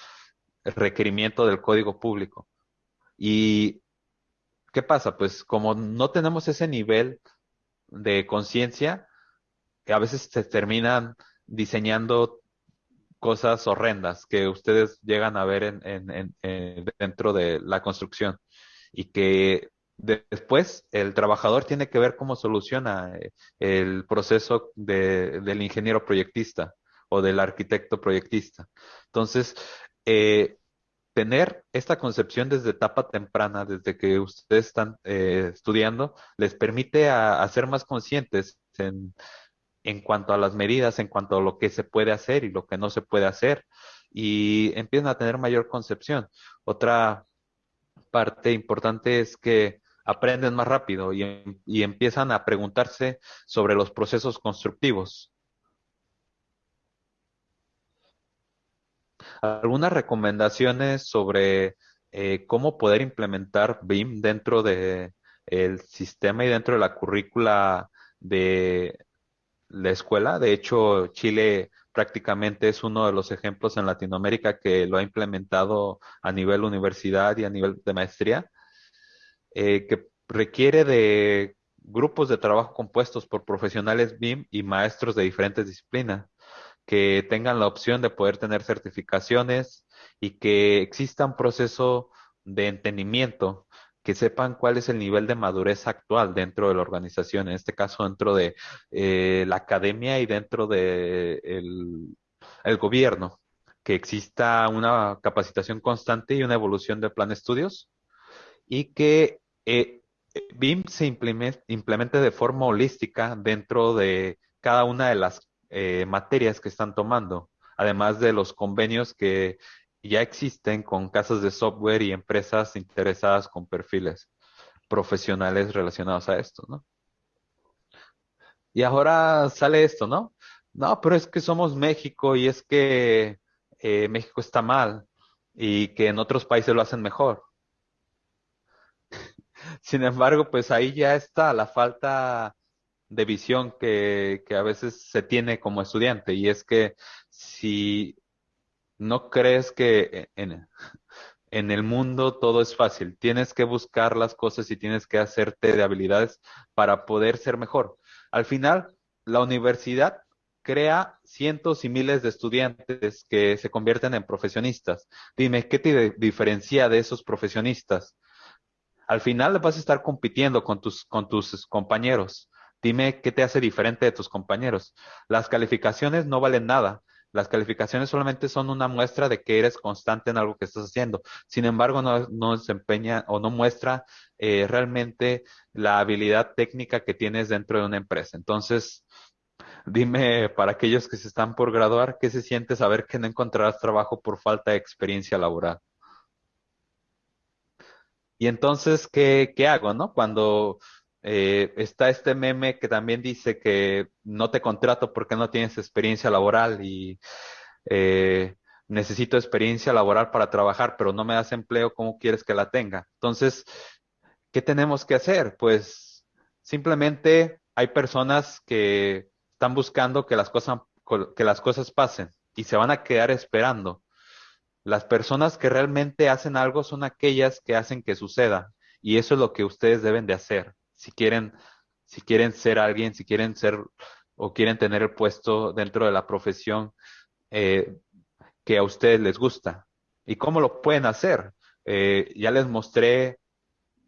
Speaker 3: requerimiento del código público. Y ¿qué pasa? Pues como no tenemos ese nivel de conciencia, a veces se terminan diseñando cosas horrendas que ustedes llegan a ver en, en, dentro de la construcción y que después el trabajador tiene que ver cómo soluciona eh, el proceso de, del ingeniero proyectista o del arquitecto proyectista. Entonces, eh, tener esta concepción desde etapa temprana, desde que ustedes están eh, estudiando, les permite a, ser más conscientes en, en cuanto a las medidas, en cuanto a lo que se puede hacer y lo que no se puede hacer, y empiezan a tener mayor concepción. Otra parte importante es que aprenden más rápido y, y empiezan a preguntarse sobre los procesos constructivos. Algunas recomendaciones sobre eh, cómo poder implementar BIM dentro de el sistema y dentro de la currícula de, la escuela. De hecho, Chile prácticamente es uno de los ejemplos en Latinoamérica que lo ha implementado a nivel universidad y a nivel de maestría, eh, que requiere de grupos de trabajo compuestos por profesionales BIM y maestros de diferentes disciplinas, que tengan la opción de poder tener certificaciones y que exista un proceso de entendimiento que sepan cuál es el nivel de madurez actual dentro de la organización, en este caso dentro de eh, la academia y dentro de el, gobierno, que exista una capacitación constante y una evolución del plan de estudios y que eh, BIM se implemente, de forma holística dentro de cada una de las eh, materias que están tomando, además de los convenios que ya existen con casas de software y empresas interesadas con perfiles profesionales relacionados a esto, ¿no? Y ahora sale esto, ¿no? No, pero es que somos México y es que eh, México está mal y que en otros países lo hacen mejor. (laughs) Sin embargo, pues ahí ya está la falta de visión que, que a veces se tiene como estudiante y es que si no crees que en, en, el mundo todo es fácil. Tienes que buscar las cosas y tienes que hacerte de habilidades para poder ser mejor. Al final, la universidad crea cientos y miles de estudiantes que se convierten en profesionistas. Dime, ¿qué te diferencia de esos profesionistas? Al final vas a estar compitiendo con tus, con tus compañeros. Dime qué te hace diferente de tus compañeros. Las calificaciones no valen nada. Las calificaciones solamente son una muestra de que eres constante en algo que estás haciendo. Sin embargo, no, desempeña o no muestra eh, realmente la habilidad técnica que tienes dentro de una empresa. Entonces, dime para aquellos que se están por graduar, ¿qué se siente saber que no encontrarás trabajo por falta de experiencia laboral? Y entonces, ¿qué, qué hago, no? Cuando eh, está este meme que también dice que no te contrato porque no tienes experiencia laboral y eh, necesito experiencia laboral para trabajar, pero no me das empleo, ¿cómo quieres que la tenga? Entonces, ¿qué tenemos que hacer? Pues simplemente hay personas que están buscando que las cosas, que las cosas pasen y se van a quedar esperando. Las personas que realmente hacen algo son aquellas que hacen que suceda y eso es lo que ustedes deben de hacer si quieren, si quieren ser alguien, si quieren ser o quieren tener el puesto dentro de la profesión eh, que a ustedes les gusta. ¿Y cómo lo pueden hacer? Eh, ya les mostré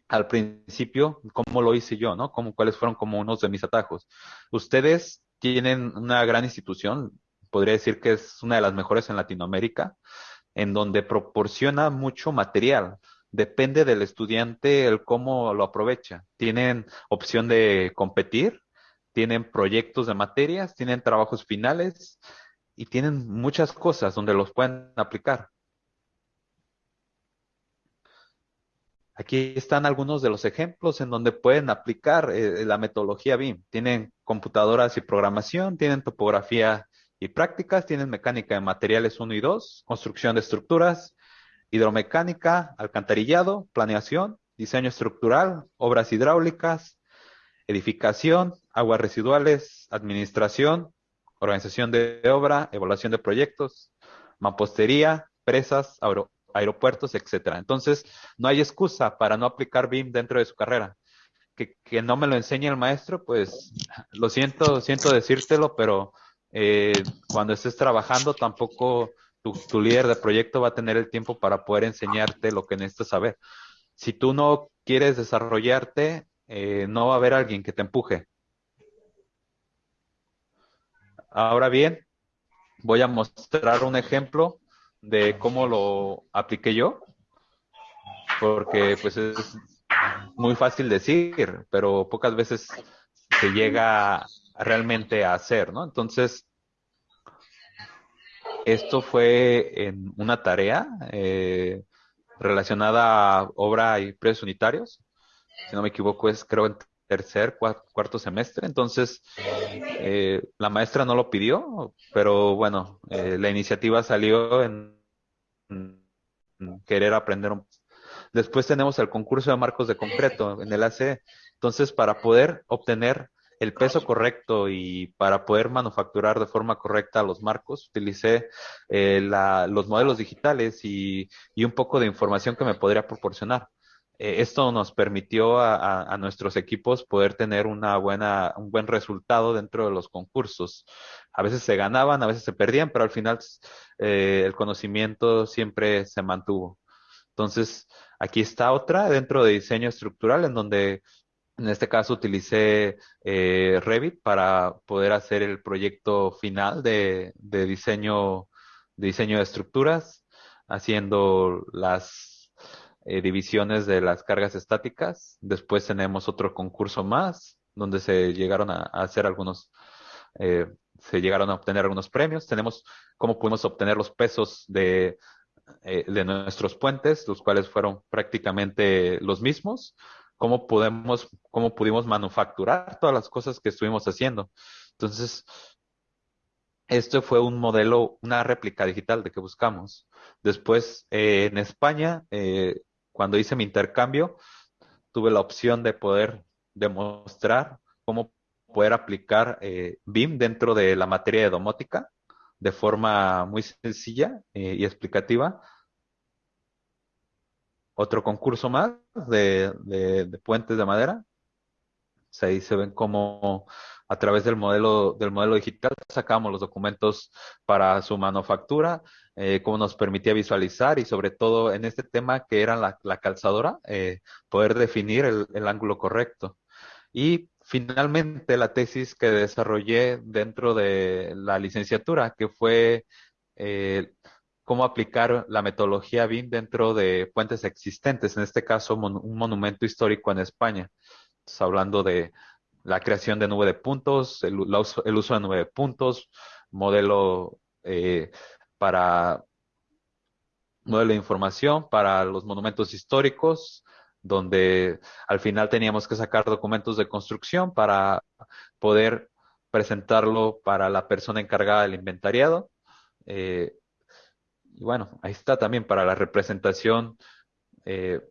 Speaker 3: al principio cómo lo hice yo, ¿no? Cómo, cuáles fueron como unos de mis atajos. Ustedes tienen una gran institución, podría decir que es una de las mejores en Latinoamérica, en donde proporciona mucho material depende del estudiante el cómo lo aprovecha. Tienen opción de competir, tienen proyectos de materias, tienen trabajos finales y tienen muchas cosas donde los pueden aplicar. Aquí están algunos de los ejemplos en donde pueden aplicar eh, la metodología BIM. Tienen computadoras y programación, tienen topografía y prácticas. Tienes mecánica de materiales 1 y 2, construcción de estructuras, hidromecánica, alcantarillado, planeación, diseño estructural, obras hidráulicas, edificación, aguas residuales, administración, organización de obra, evaluación de proyectos, mampostería, presas, aeropuertos, etcétera. Entonces, no hay excusa para no aplicar BIM dentro de su carrera. Que, que, no me lo enseñe el maestro, pues lo siento, siento decírtelo, pero eh, cuando estés trabajando tampoco tu, líder de proyecto va a tener el tiempo para poder enseñarte lo que necesitas saber. Si tú no quieres desarrollarte, eh, no va a haber alguien que te empuje. Ahora bien, voy a mostrar un ejemplo de cómo lo apliqué yo, porque pues es muy fácil decir, pero pocas veces se llega realmente a hacer, ¿no? Entonces, esto fue en una tarea eh, relacionada a obra y precios unitarios. Si no me equivoco, es creo en tercer, cuarto semestre. Entonces, eh, la maestra no lo pidió, pero bueno, eh, la iniciativa salió en, querer aprender Después tenemos el concurso de marcos de concreto en el AC. Entonces, para poder obtener el peso correcto y para poder manufacturar de forma correcta los marcos, utilicé eh, los modelos digitales y, un poco de información que me podría proporcionar. Eh, esto nos permitió a, a, nuestros equipos poder tener una buena, un buen resultado dentro de los concursos. A veces se ganaban, a veces se perdían, pero al final eh, el conocimiento siempre se mantuvo. Entonces, aquí está otra dentro de diseño estructural, en donde en este caso utilicé eh, Revit para poder hacer el proyecto final de, diseño, de diseño de estructuras, haciendo las eh, divisiones de las cargas estáticas. Después tenemos otro concurso más, donde se llegaron a, hacer algunos, eh, se llegaron a obtener algunos premios. Tenemos cómo pudimos obtener los pesos de de nuestros puentes, los cuales fueron prácticamente los mismos, cómo podemos, cómo pudimos manufacturar todas las cosas que estuvimos haciendo. Entonces, esto fue un modelo, una réplica digital de que buscamos. Después, eh, en España, eh, cuando hice mi intercambio, tuve la opción de poder demostrar cómo poder aplicar eh, BIM dentro de la materia de domótica de forma muy sencilla eh, y explicativa. Otro concurso más de, de, puentes de madera. ahí se ven como a través del modelo, del modelo digital sacamos los documentos para su manufactura, eh, cómo nos permitía visualizar y sobre todo en este tema que era la, calzadora, eh, poder definir el, el ángulo correcto. Y finalmente la tesis que desarrollé dentro de la licenciatura, que fue eh, cómo aplicar la metodología BIM dentro de puentes existentes, en este caso un monumento histórico en España. Estamos hablando de la creación de nube de puntos, el, uso, el uso de nube de puntos, modelo eh, para modelo de información para los monumentos históricos, donde al final teníamos que sacar documentos de construcción para poder presentarlo para la persona encargada del inventariado. Eh, y bueno, ahí está también para la representación eh,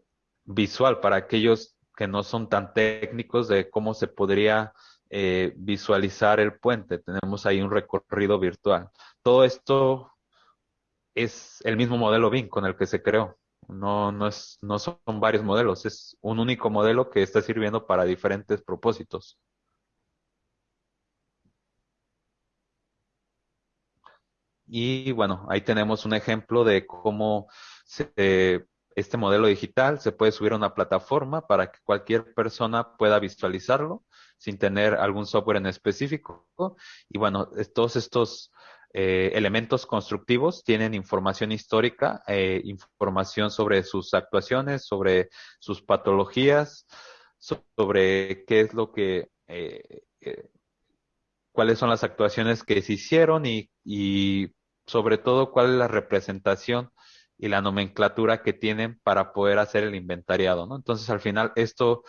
Speaker 3: visual, para aquellos que no son tan técnicos de cómo se podría eh, visualizar el puente. Tenemos ahí un recorrido virtual. Todo esto es el mismo modelo BIM con el que se creó. No, no, es, no son varios modelos, es un único modelo que está sirviendo para diferentes propósitos. Y bueno, ahí tenemos un ejemplo de cómo se, este modelo digital se puede subir a una plataforma para que cualquier persona pueda visualizarlo sin tener algún software en específico. Y bueno, todos estos eh, elementos constructivos tienen información histórica, eh, información sobre sus actuaciones, sobre sus patologías, sobre qué es lo que, eh, cuáles son las actuaciones que se hicieron y sobre todo cuál es la representación y la nomenclatura que tienen para poder hacer el inventariado, ¿no? Entonces, al final, esto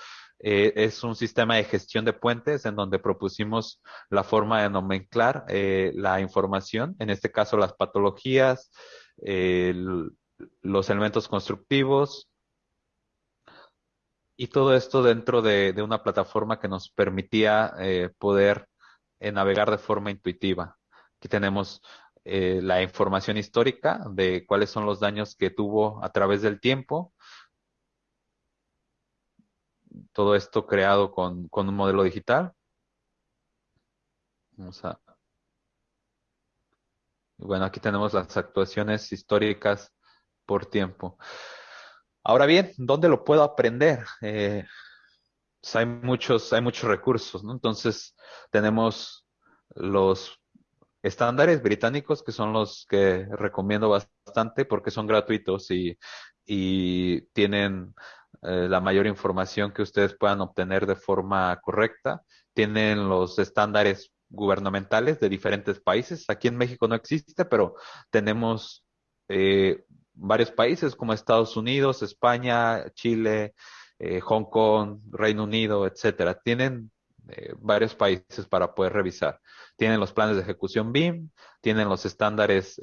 Speaker 3: eh, es un sistema de gestión de puentes en donde propusimos la forma de nomenclar eh, la información, en este caso las patologías, los elementos constructivos y todo esto dentro de, una plataforma que nos permitía eh, poder navegar de forma intuitiva. Aquí tenemos la información histórica de cuáles son los daños que tuvo a través del tiempo, todo esto creado con, un modelo digital. Vamos a... Bueno, aquí tenemos las actuaciones históricas por tiempo. Ahora bien, ¿dónde lo puedo aprender? Eh, pues hay muchos, hay muchos recursos, ¿no? Entonces, tenemos los estándares británicos que son los que recomiendo bastante porque son gratuitos y, y tienen eh, la mayor información que ustedes puedan obtener de forma correcta. Tienen los estándares gubernamentales de diferentes países. Aquí en México no existe, pero tenemos eh, varios países como Estados Unidos, España, Chile, eh, Hong Kong, Reino Unido, etcétera. Tienen varios países para poder revisar. Tienen los planes de ejecución BIM, tienen los estándares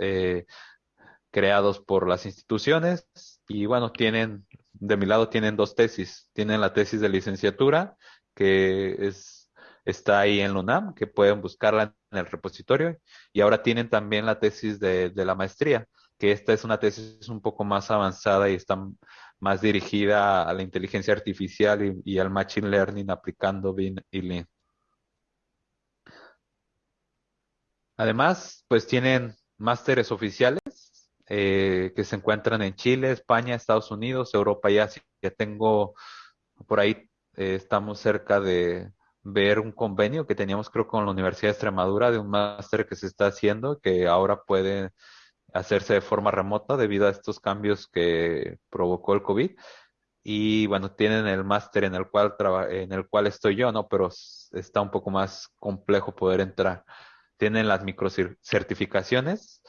Speaker 3: creados por las instituciones y bueno, tienen de mi lado tienen dos tesis. Tienen la tesis de licenciatura, que es, está ahí en LUNAM, que pueden buscarla en el repositorio. Y ahora tienen también la tesis de, la maestría, que esta es una tesis un poco más avanzada y está más dirigida a la inteligencia artificial y, al machine learning aplicando BIM y Lean. Además, pues tienen másteres oficiales eh, que se encuentran en Chile, España, Estados Unidos, Europa y Asia. Ya tengo por ahí, eh, estamos cerca de ver un convenio que teníamos creo con la Universidad de Extremadura de un máster que se está haciendo que ahora puede hacerse de forma remota debido a estos cambios que provocó el COVID. Y bueno, tienen el máster en el cual en el cual estoy yo, ¿no? Pero está un poco más complejo poder entrar. Tienen las microcertificaciones,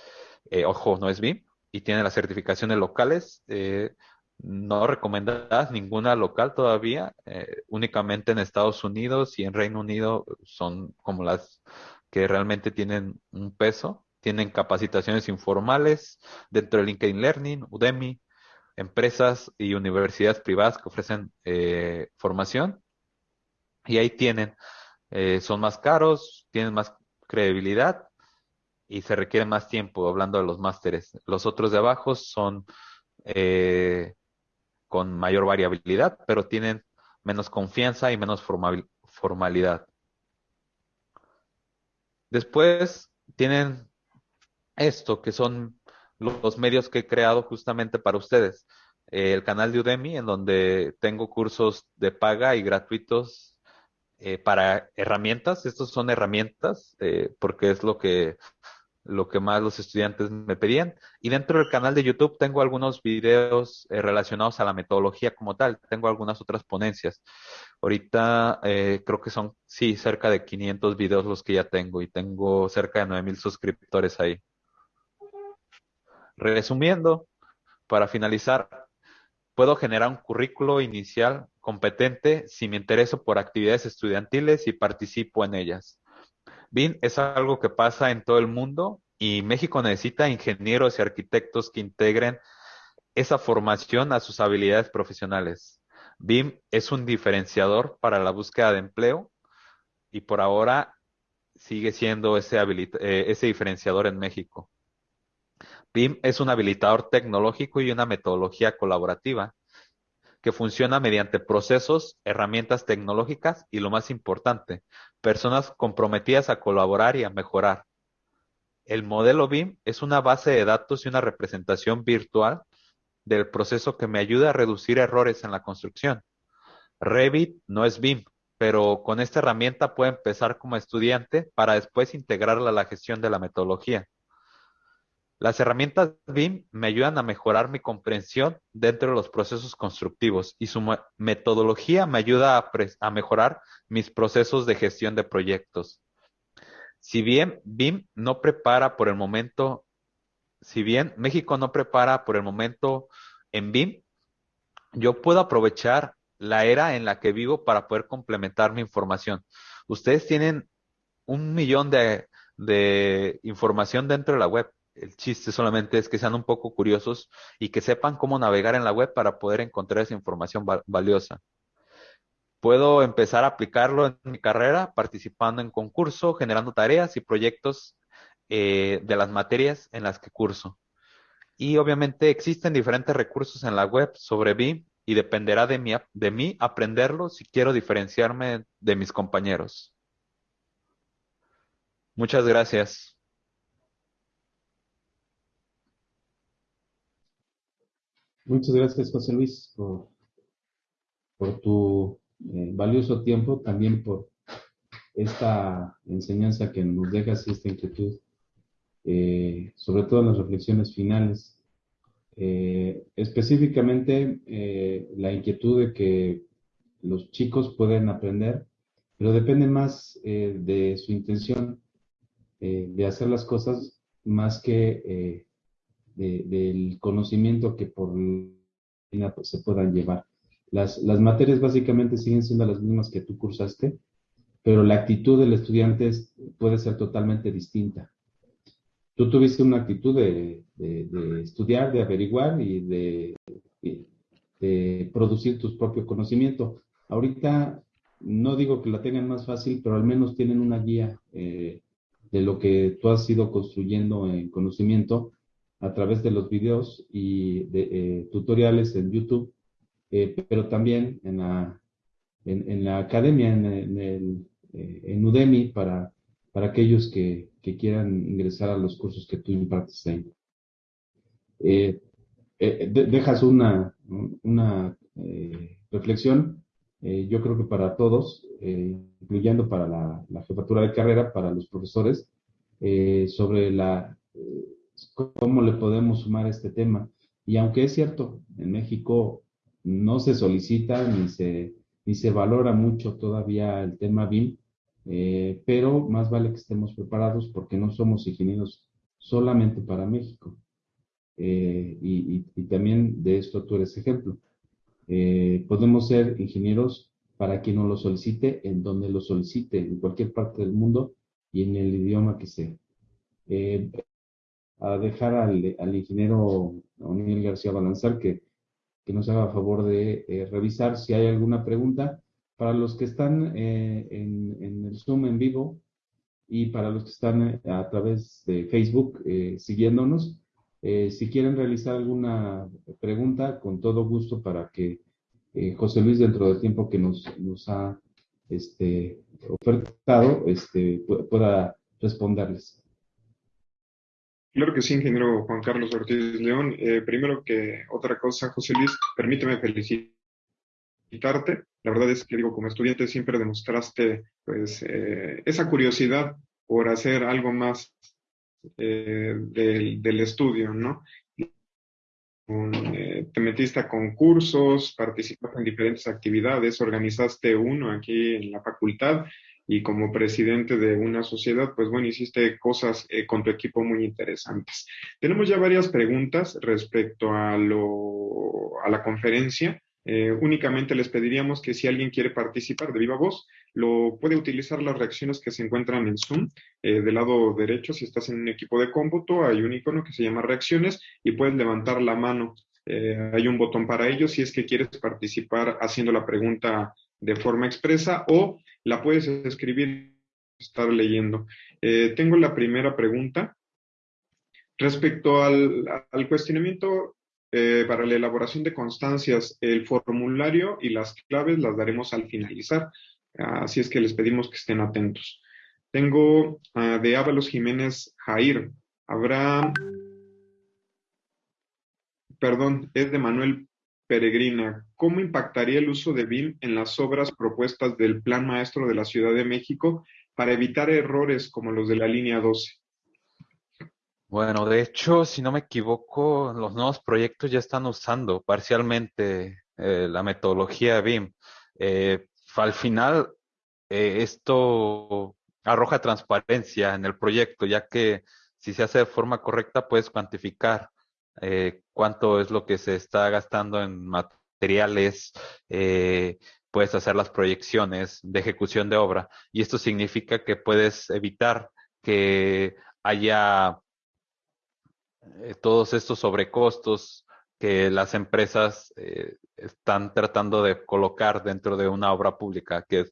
Speaker 3: eh, ojo, no es BIM, y tiene las certificaciones locales. Eh, no recomendadas ninguna local todavía, eh, únicamente en Estados Unidos y en Reino Unido son como las que realmente tienen un peso. Tienen capacitaciones informales dentro de LinkedIn Learning, Udemy, empresas y universidades privadas que ofrecen eh, formación. Y ahí tienen, son más caros, tienen más credibilidad y se requiere más tiempo hablando de los másteres. Los otros de abajo son eh, con mayor variabilidad, pero tienen menos confianza y menos formalidad. Después tienen esto, que son los medios que he creado justamente para ustedes. el canal de Udemy, en donde tengo cursos de paga y gratuitos eh, para herramientas. Estos son herramientas, eh, porque es lo que lo que más los estudiantes me pedían. Y dentro del canal de YouTube tengo algunos videos eh, relacionados a la metodología como tal. Tengo algunas otras ponencias. Ahorita eh, creo que son, sí, cerca de 500 videos los que ya tengo y tengo cerca de 9000 suscriptores ahí. Resumiendo, para finalizar, puedo generar un currículo inicial competente si me intereso por actividades estudiantiles y participo en ellas. BIM es algo que pasa en todo el mundo y México necesita ingenieros y arquitectos que integren esa formación a sus habilidades profesionales. BIM es un diferenciador para la búsqueda de empleo y por ahora sigue siendo ese, eh, ese diferenciador en México. BIM es un habilitador tecnológico y una metodología colaborativa que funciona mediante procesos, herramientas tecnológicas y lo más importante, personas comprometidas a colaborar y a mejorar. El modelo BIM es una base de datos y una representación virtual del proceso que me ayuda a reducir errores en la construcción. Revit no es BIM, pero con esta herramienta puedo empezar como estudiante para después integrarla a la gestión de la metodología. Las herramientas BIM me ayudan a mejorar mi comprensión dentro de los procesos constructivos y su metodología me ayuda a, mejorar mis procesos de gestión de proyectos. Si bien BIM no prepara por el momento, si bien México no prepara por el momento en BIM, yo puedo aprovechar la era en la que vivo para poder complementar mi información. Ustedes tienen un millón de, información dentro de la web. El chiste solamente es que sean un poco curiosos y que sepan cómo navegar en la web para poder encontrar esa información valiosa. Puedo empezar a aplicarlo en mi carrera participando en concurso, generando tareas y proyectos eh, de las materias en las que curso. Y obviamente existen diferentes recursos en la web sobre BIM y dependerá de mí, de mí aprenderlo si quiero diferenciarme de mis compañeros. Muchas gracias.
Speaker 2: Muchas gracias, José Luis, por, tu eh, valioso tiempo, también por esta enseñanza que nos dejas y esta inquietud, eh, sobre todo las reflexiones finales. Eh, específicamente, la inquietud de que los chicos pueden aprender, pero depende más de su intención de hacer las cosas más que del conocimiento que por se puedan llevar. Las, materias básicamente siguen siendo las mismas que tú cursaste, pero la actitud del estudiante puede ser totalmente distinta. Tú tuviste una actitud de, estudiar, de averiguar y de, de, producir tu propio conocimiento. Ahorita no digo que la tengan más fácil, pero al menos tienen una guía eh, de lo que tú has ido construyendo en conocimiento a través de los videos y de eh, tutoriales en YouTube, eh, pero también en la, en, la academia, en, el, eh, en Udemy, para, para aquellos que, que, quieran ingresar a los cursos que tú impartes ahí. dejas una, una reflexión, yo creo que para todos, incluyendo para la, la, jefatura de carrera, para los profesores, sobre la cómo le podemos sumar este tema. Y aunque es cierto, en México no se solicita ni se, ni se valora mucho todavía el tema BIM, eh, pero más vale que estemos preparados porque no somos ingenieros solamente para México. Eh, y, también de esto tú eres ejemplo. Eh, podemos ser ingenieros para quien nos lo solicite, en donde lo solicite, en cualquier parte del mundo y en el idioma que sea a dejar al, al ingeniero O'Neill García Balanzar que, que, nos haga favor de eh, revisar si hay alguna pregunta. Para los que están eh, en, en, el Zoom en vivo y para los que están eh, a través de Facebook siguiéndonos, si quieren realizar alguna pregunta, con todo gusto para que José Luis, dentro del tiempo que nos, nos ha este, ofertado, este, pueda responderles.
Speaker 1: Claro que sí, ingeniero Juan Carlos Ortiz León. Eh, primero que otra cosa, José Luis, permíteme felicitarte. La verdad es que digo, como estudiante siempre demostraste pues eh, esa curiosidad por hacer algo más eh, del, del, estudio, ¿no? te metiste a concursos, participaste en diferentes actividades, organizaste uno aquí en la facultad y como presidente de una sociedad, pues bueno, hiciste cosas eh, con tu equipo muy interesantes. Tenemos ya varias preguntas respecto a, lo, a la conferencia. Eh, únicamente les pediríamos que si alguien quiere participar de viva voz, lo puede utilizar las reacciones que se encuentran en Zoom. Eh, del lado derecho, si estás en un equipo de cómputo, hay un icono que se llama reacciones y puedes levantar la mano. hay un botón para ello si es que quieres participar haciendo la pregunta de forma expresa o la puedes escribir, estar leyendo. Eh, tengo la primera pregunta. Respecto al, cuestionamiento eh, para la elaboración de constancias, el formulario y las claves las daremos al finalizar, así es que les pedimos que estén atentos. Tengo ah, de Ábalos Jiménez Jair. Habrá, perdón, es de Manuel Peregrina, ¿cómo impactaría el uso de BIM en las obras propuestas del Plan Maestro de la Ciudad de México para evitar errores como los de la línea 12?
Speaker 3: Bueno, de hecho, si no me equivoco, los nuevos proyectos ya están usando parcialmente eh, la metodología BIM. Eh, al final, eh, esto arroja transparencia en el proyecto, ya que si se hace de forma correcta, puedes cuantificar eh, cuánto es lo que se está gastando en materiales, eh, puedes hacer las proyecciones de ejecución de obra y esto significa que puedes evitar que haya eh, todos estos sobrecostos que las empresas están tratando de colocar dentro de una obra pública, que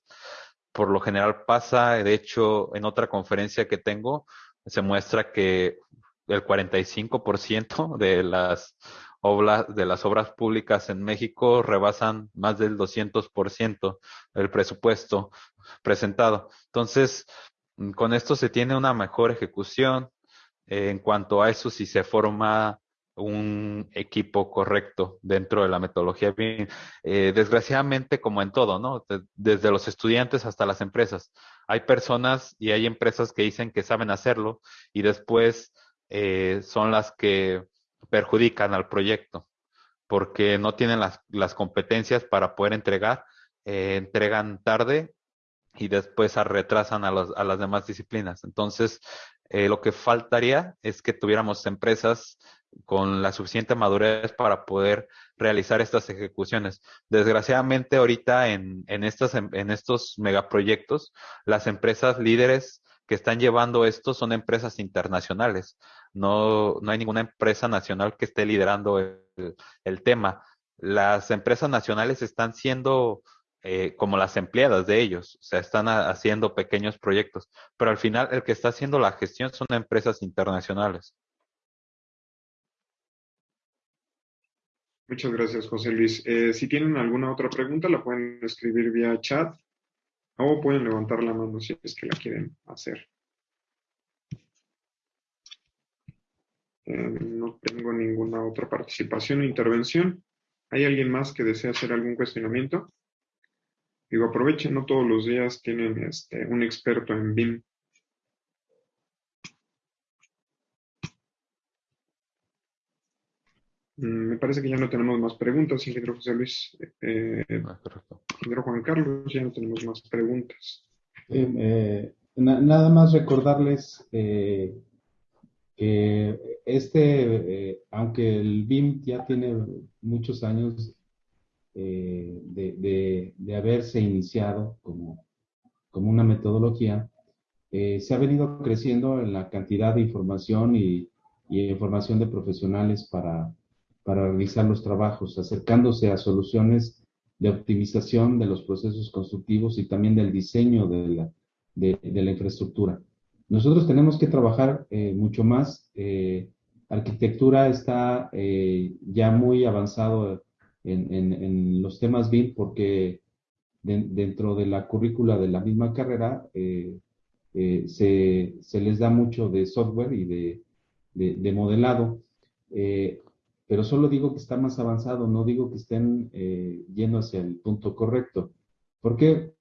Speaker 3: por lo general pasa, de hecho, en otra conferencia que tengo, se muestra que el 45% de las obras de las obras públicas en México rebasan más del 200% del presupuesto presentado. Entonces, con esto se tiene una mejor ejecución eh, en cuanto a eso si se forma un equipo correcto dentro de la metodología eh, desgraciadamente, como en todo, ¿no? Desde los estudiantes hasta las empresas. Hay personas y hay empresas que dicen que saben hacerlo y después eh, son las que perjudican al proyecto porque no tienen las, las competencias para poder entregar, eh, entregan tarde y después retrasan a, los, a las demás disciplinas. Entonces, eh, lo que faltaría es que tuviéramos empresas con la suficiente madurez para poder realizar estas ejecuciones. Desgraciadamente, ahorita en, en, estas, en estos megaproyectos, las empresas líderes que están llevando esto son empresas internacionales. No, no hay ninguna empresa nacional que esté liderando el, tema. Las empresas nacionales están siendo eh, como las empleadas de ellos, o sea, están haciendo pequeños proyectos, pero al final el que está haciendo la gestión son empresas internacionales.
Speaker 1: Muchas gracias, José Luis. Eh, si tienen alguna otra pregunta, la pueden escribir vía chat o pueden levantar la mano si es que la quieren hacer. Eh, no tengo ninguna otra participación o intervención. ¿Hay alguien más que desea hacer algún cuestionamiento? Digo, aprovechen, no todos los días tienen este, un experto en BIM. Me parece que ya no tenemos más preguntas, ingeniero José Luis. Eh, ah, ingeniero Juan Carlos, ya no tenemos más preguntas.
Speaker 2: Eh, nada más recordarles eh, que este, aunque el BIM ya tiene muchos años de, haberse iniciado como, como una metodología, se ha venido creciendo en la cantidad de información y, y información de profesionales para para realizar los trabajos, acercándose a soluciones de optimización de los procesos constructivos y también del diseño de la, de, la infraestructura. Nosotros tenemos que trabajar eh, mucho más. Eh, arquitectura está eh, ya muy avanzado en, en, los temas BIM porque dentro de la currícula de la misma carrera se, se, les da mucho de software y de, de modelado pero solo digo que está más avanzado, no digo que estén eh, yendo hacia el punto correcto. ¿Por qué?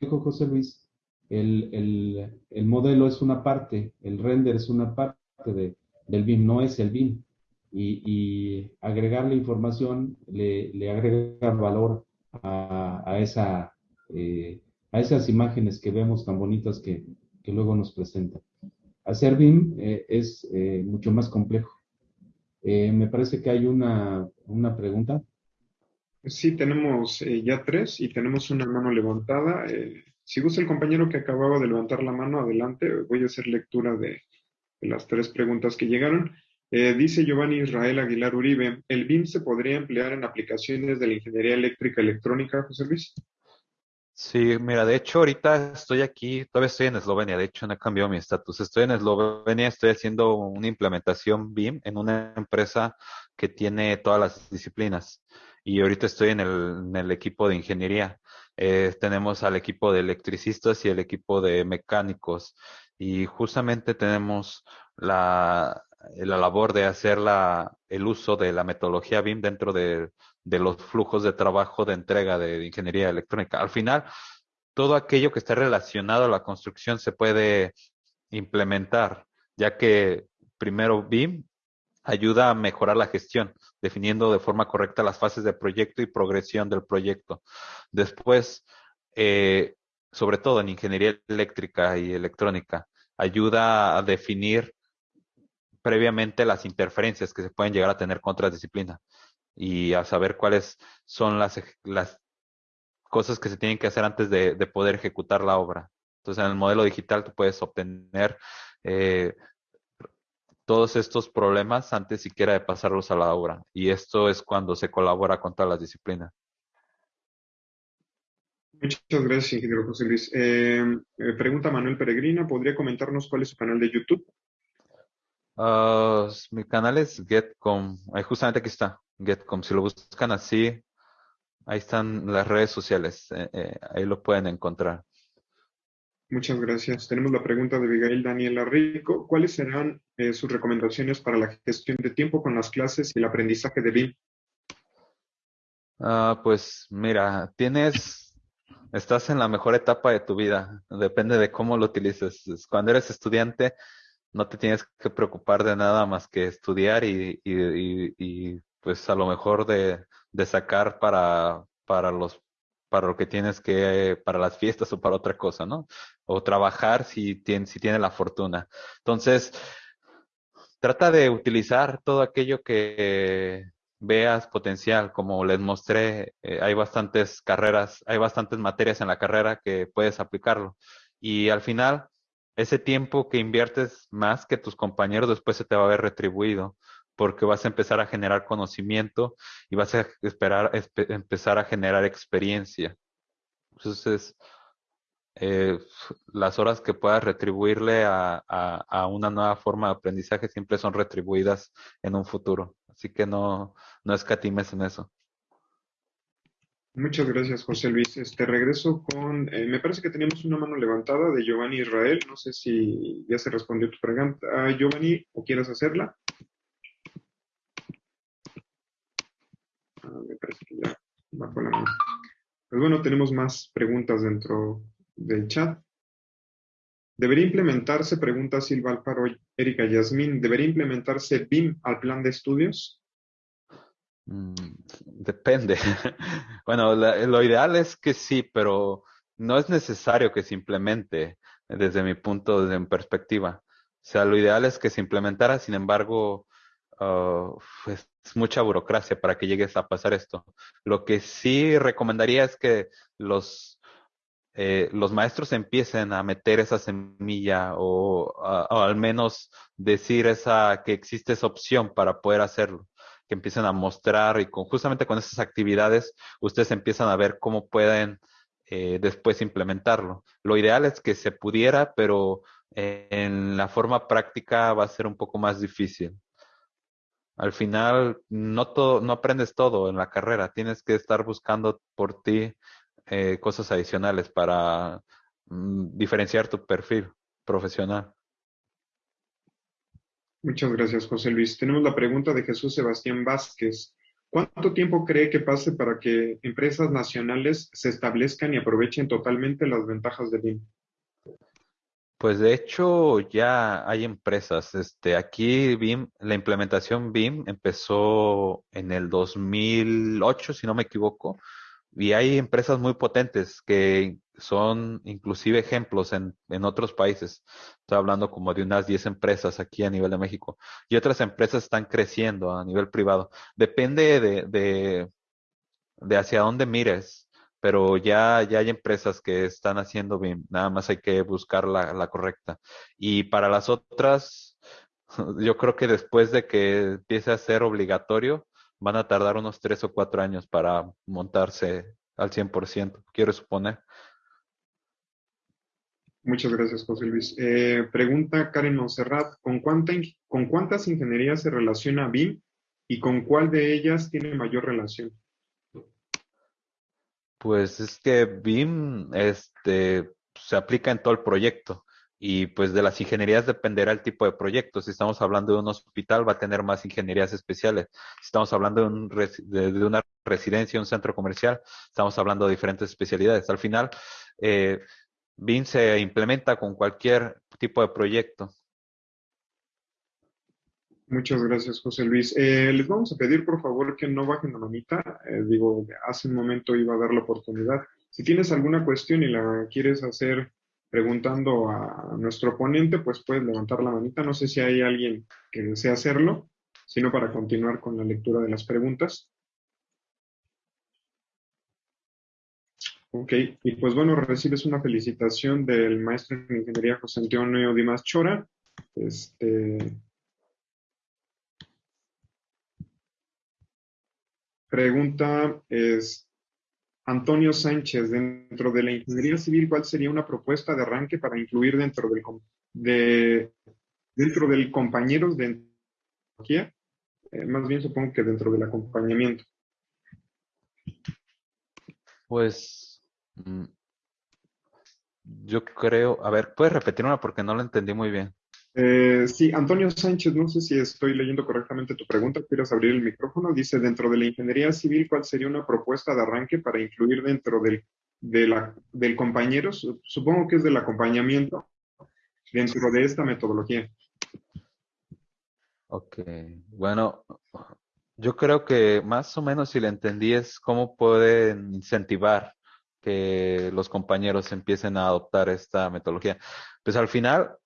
Speaker 2: Dijo José Luis, el, modelo es una parte, el render es una parte de, del BIM, no es el BIM. Y, agregarle información le, agrega valor a, esa, eh, a esas imágenes que vemos tan bonitas que, luego nos presentan. Hacer BIM eh, es mucho más complejo. Eh, me parece que hay una, pregunta.
Speaker 1: Sí, tenemos eh, ya tres y tenemos una mano levantada. Eh, si gusta el compañero que acababa de levantar la mano, adelante. Voy a hacer lectura de, las tres preguntas que llegaron. dice Giovanni Israel Aguilar Uribe, ¿el BIM se podría emplear en aplicaciones de la ingeniería eléctrica electrónica, José Luis?
Speaker 3: Sí, mira, de hecho ahorita estoy aquí, todavía estoy en Eslovenia, de hecho no he cambiado mi estatus. Estoy en Eslovenia, estoy haciendo una implementación BIM en una empresa que tiene todas las disciplinas. Y ahorita estoy en el, equipo de ingeniería. Eh, tenemos al equipo de electricistas y el equipo de mecánicos. Y justamente tenemos la, la labor de hacer la, el uso de la metodología BIM dentro de de los flujos de trabajo de entrega de, ingeniería electrónica. Al final, todo aquello que esté relacionado a la construcción se puede implementar, ya que primero BIM ayuda a mejorar la gestión, definiendo de forma correcta las fases de proyecto y progresión del proyecto. Después, eh, sobre todo en ingeniería eléctrica y electrónica, ayuda a definir previamente las interferencias que se pueden llegar a tener con otras disciplinas. Y a saber cuáles son las, las cosas que se tienen que hacer antes de, poder ejecutar la obra. Entonces, en el modelo digital tú puedes obtener eh, todos estos problemas antes siquiera de pasarlos a la obra. Y esto es cuando se colabora con todas las disciplinas.
Speaker 1: Muchas gracias, ingeniero José Luis. Eh, eh, pregunta Manuel Peregrina, ¿podría comentarnos cuál es su canal de YouTube?
Speaker 3: Ah, mi canal es Getcom, ahí justamente aquí está, Getcom. Si lo buscan así, ahí están las redes sociales, eh, ahí lo pueden encontrar.
Speaker 1: Muchas gracias. Tenemos la pregunta de Abigail Daniela Rico. ¿Cuáles serán sus recomendaciones para la gestión de tiempo con las clases y el aprendizaje de BIM?
Speaker 3: Ah, pues mira, tienes estás en la mejor etapa de tu vida. Depende de cómo lo utilices. Cuando eres estudiante, no te tienes que preocupar de nada más que estudiar y, y, pues a lo mejor de, de, sacar para, para los para lo que tienes que, para las fiestas o para otra cosa, ¿no? O trabajar si tienes, si tienes la fortuna. Entonces, trata de utilizar todo aquello que, veas potencial, como les mostré, eh, hay bastantes carreras, hay bastantes materias en la carrera que puedes aplicarlo. Y al final, ese tiempo que inviertes más que tus compañeros después se te va a ver retribuido, porque vas a empezar a generar conocimiento y vas a esperar, empezar a generar experiencia. Entonces, eh, las horas que puedas retribuirle a, a, una nueva forma de aprendizaje siempre son retribuidas en un futuro. Así que no, no escatimes en eso.
Speaker 1: Muchas gracias, José Luis. Este regreso con, eh, me parece que teníamos una mano levantada de Giovanni Israel. No sé si ya se respondió tu pregunta, ah, Giovanni, o quieres hacerla. Ah, me parece que ya bajo la mano. Pues bueno, tenemos más preguntas dentro del chat. ¿Debería implementarse, pregunta Silva Alfaro, Erika Yasmín, ¿debería implementarse BIM al plan de estudios?
Speaker 3: Mm, depende. (laughs) bueno, lo ideal es que sí, pero no es necesario que se implemente desde mi punto, de perspectiva. O sea, lo ideal es que se implementara, sin embargo, uh, es mucha burocracia para que llegues a pasar esto. Lo que sí recomendaría es que los eh, los maestros empiecen a meter esa semilla o, al menos decir esa que existe esa opción para poder hacerlo, que empiecen a mostrar y con, justamente con esas actividades ustedes empiezan a ver cómo pueden eh, después implementarlo. Lo ideal es que se pudiera, pero eh, en la forma práctica va a ser un poco más difícil. Al final, no, todo, no aprendes todo en la carrera, tienes que estar buscando por ti eh, cosas adicionales para mm, diferenciar tu perfil profesional.
Speaker 1: Muchas gracias, José Luis. Tenemos la pregunta de Jesús Sebastián Vázquez. ¿Cuánto tiempo cree que pase para que empresas nacionales se establezcan y aprovechen totalmente las ventajas de BIM?
Speaker 3: Pues de hecho ya hay empresas. Este, aquí BIM, la implementación BIM empezó en el 2008, si no me equivoco, y hay empresas muy potentes que son inclusive ejemplos en, en otros países. Estoy hablando como de unas 10 empresas aquí a nivel de México. Y otras empresas están creciendo a nivel privado. Depende de, de, de hacia dónde mires, pero ya, ya hay empresas que están haciendo bien. Nada más hay que buscar la, la correcta. Y para las otras, (laughs) yo creo que después de que empiece a ser obligatorio, van a tardar unos tres o cuatro años para montarse al 100%, quiero suponer.
Speaker 1: Muchas gracias, José Luis. Eh, pregunta Karen Monserrat, ¿con, cuánta, ¿con cuántas ingenierías se relaciona BIM y con cuál de ellas tiene mayor relación?
Speaker 3: Pues es que BIM este, se aplica en todo el proyecto y pues de las ingenierías dependerá el tipo de proyecto. Si estamos hablando de un hospital, va a tener más ingenierías especiales. Si estamos hablando de, un, de, una residencia, un centro comercial, estamos hablando de diferentes especialidades. Al final, eh, se implementa con cualquier tipo de proyecto.
Speaker 1: Muchas gracias, José Luis. Eh, les vamos a pedir, por favor, que no bajen la manita. Eh, digo, hace un momento iba a dar la oportunidad. Si tienes alguna cuestión y la quieres hacer preguntando a nuestro ponente, pues puedes levantar la manita. No sé si hay alguien que desea hacerlo, sino para continuar con la lectura de las preguntas. Ok, y pues bueno, recibes una felicitación del maestro en ingeniería José Antonio Dimas Chora. Este, pregunta, es, Antonio Sánchez, dentro de la ingeniería civil, ¿cuál sería una propuesta de arranque para incluir dentro del, de, dentro del compañeros de tecnología? Eh, más bien supongo que dentro del acompañamiento.
Speaker 3: Pues Mm, yo creo, a ver, ¿puedes repetir una porque no lo entendí muy bien?
Speaker 1: Eh, sí, Antonio Sánchez, no sé si estoy leyendo correctamente tu pregunta, ¿quieres abrir el micrófono? Dice, dentro de la ingeniería civil, ¿cuál sería una propuesta de arranque para incluir dentro del, del compañero, supongo que es del acompañamiento, dentro de esta metodología?
Speaker 3: Ok, bueno, yo creo que más o menos si le entendí es cómo pueden incentivar que los compañeros empiecen a adoptar esta metodología. Pues al final,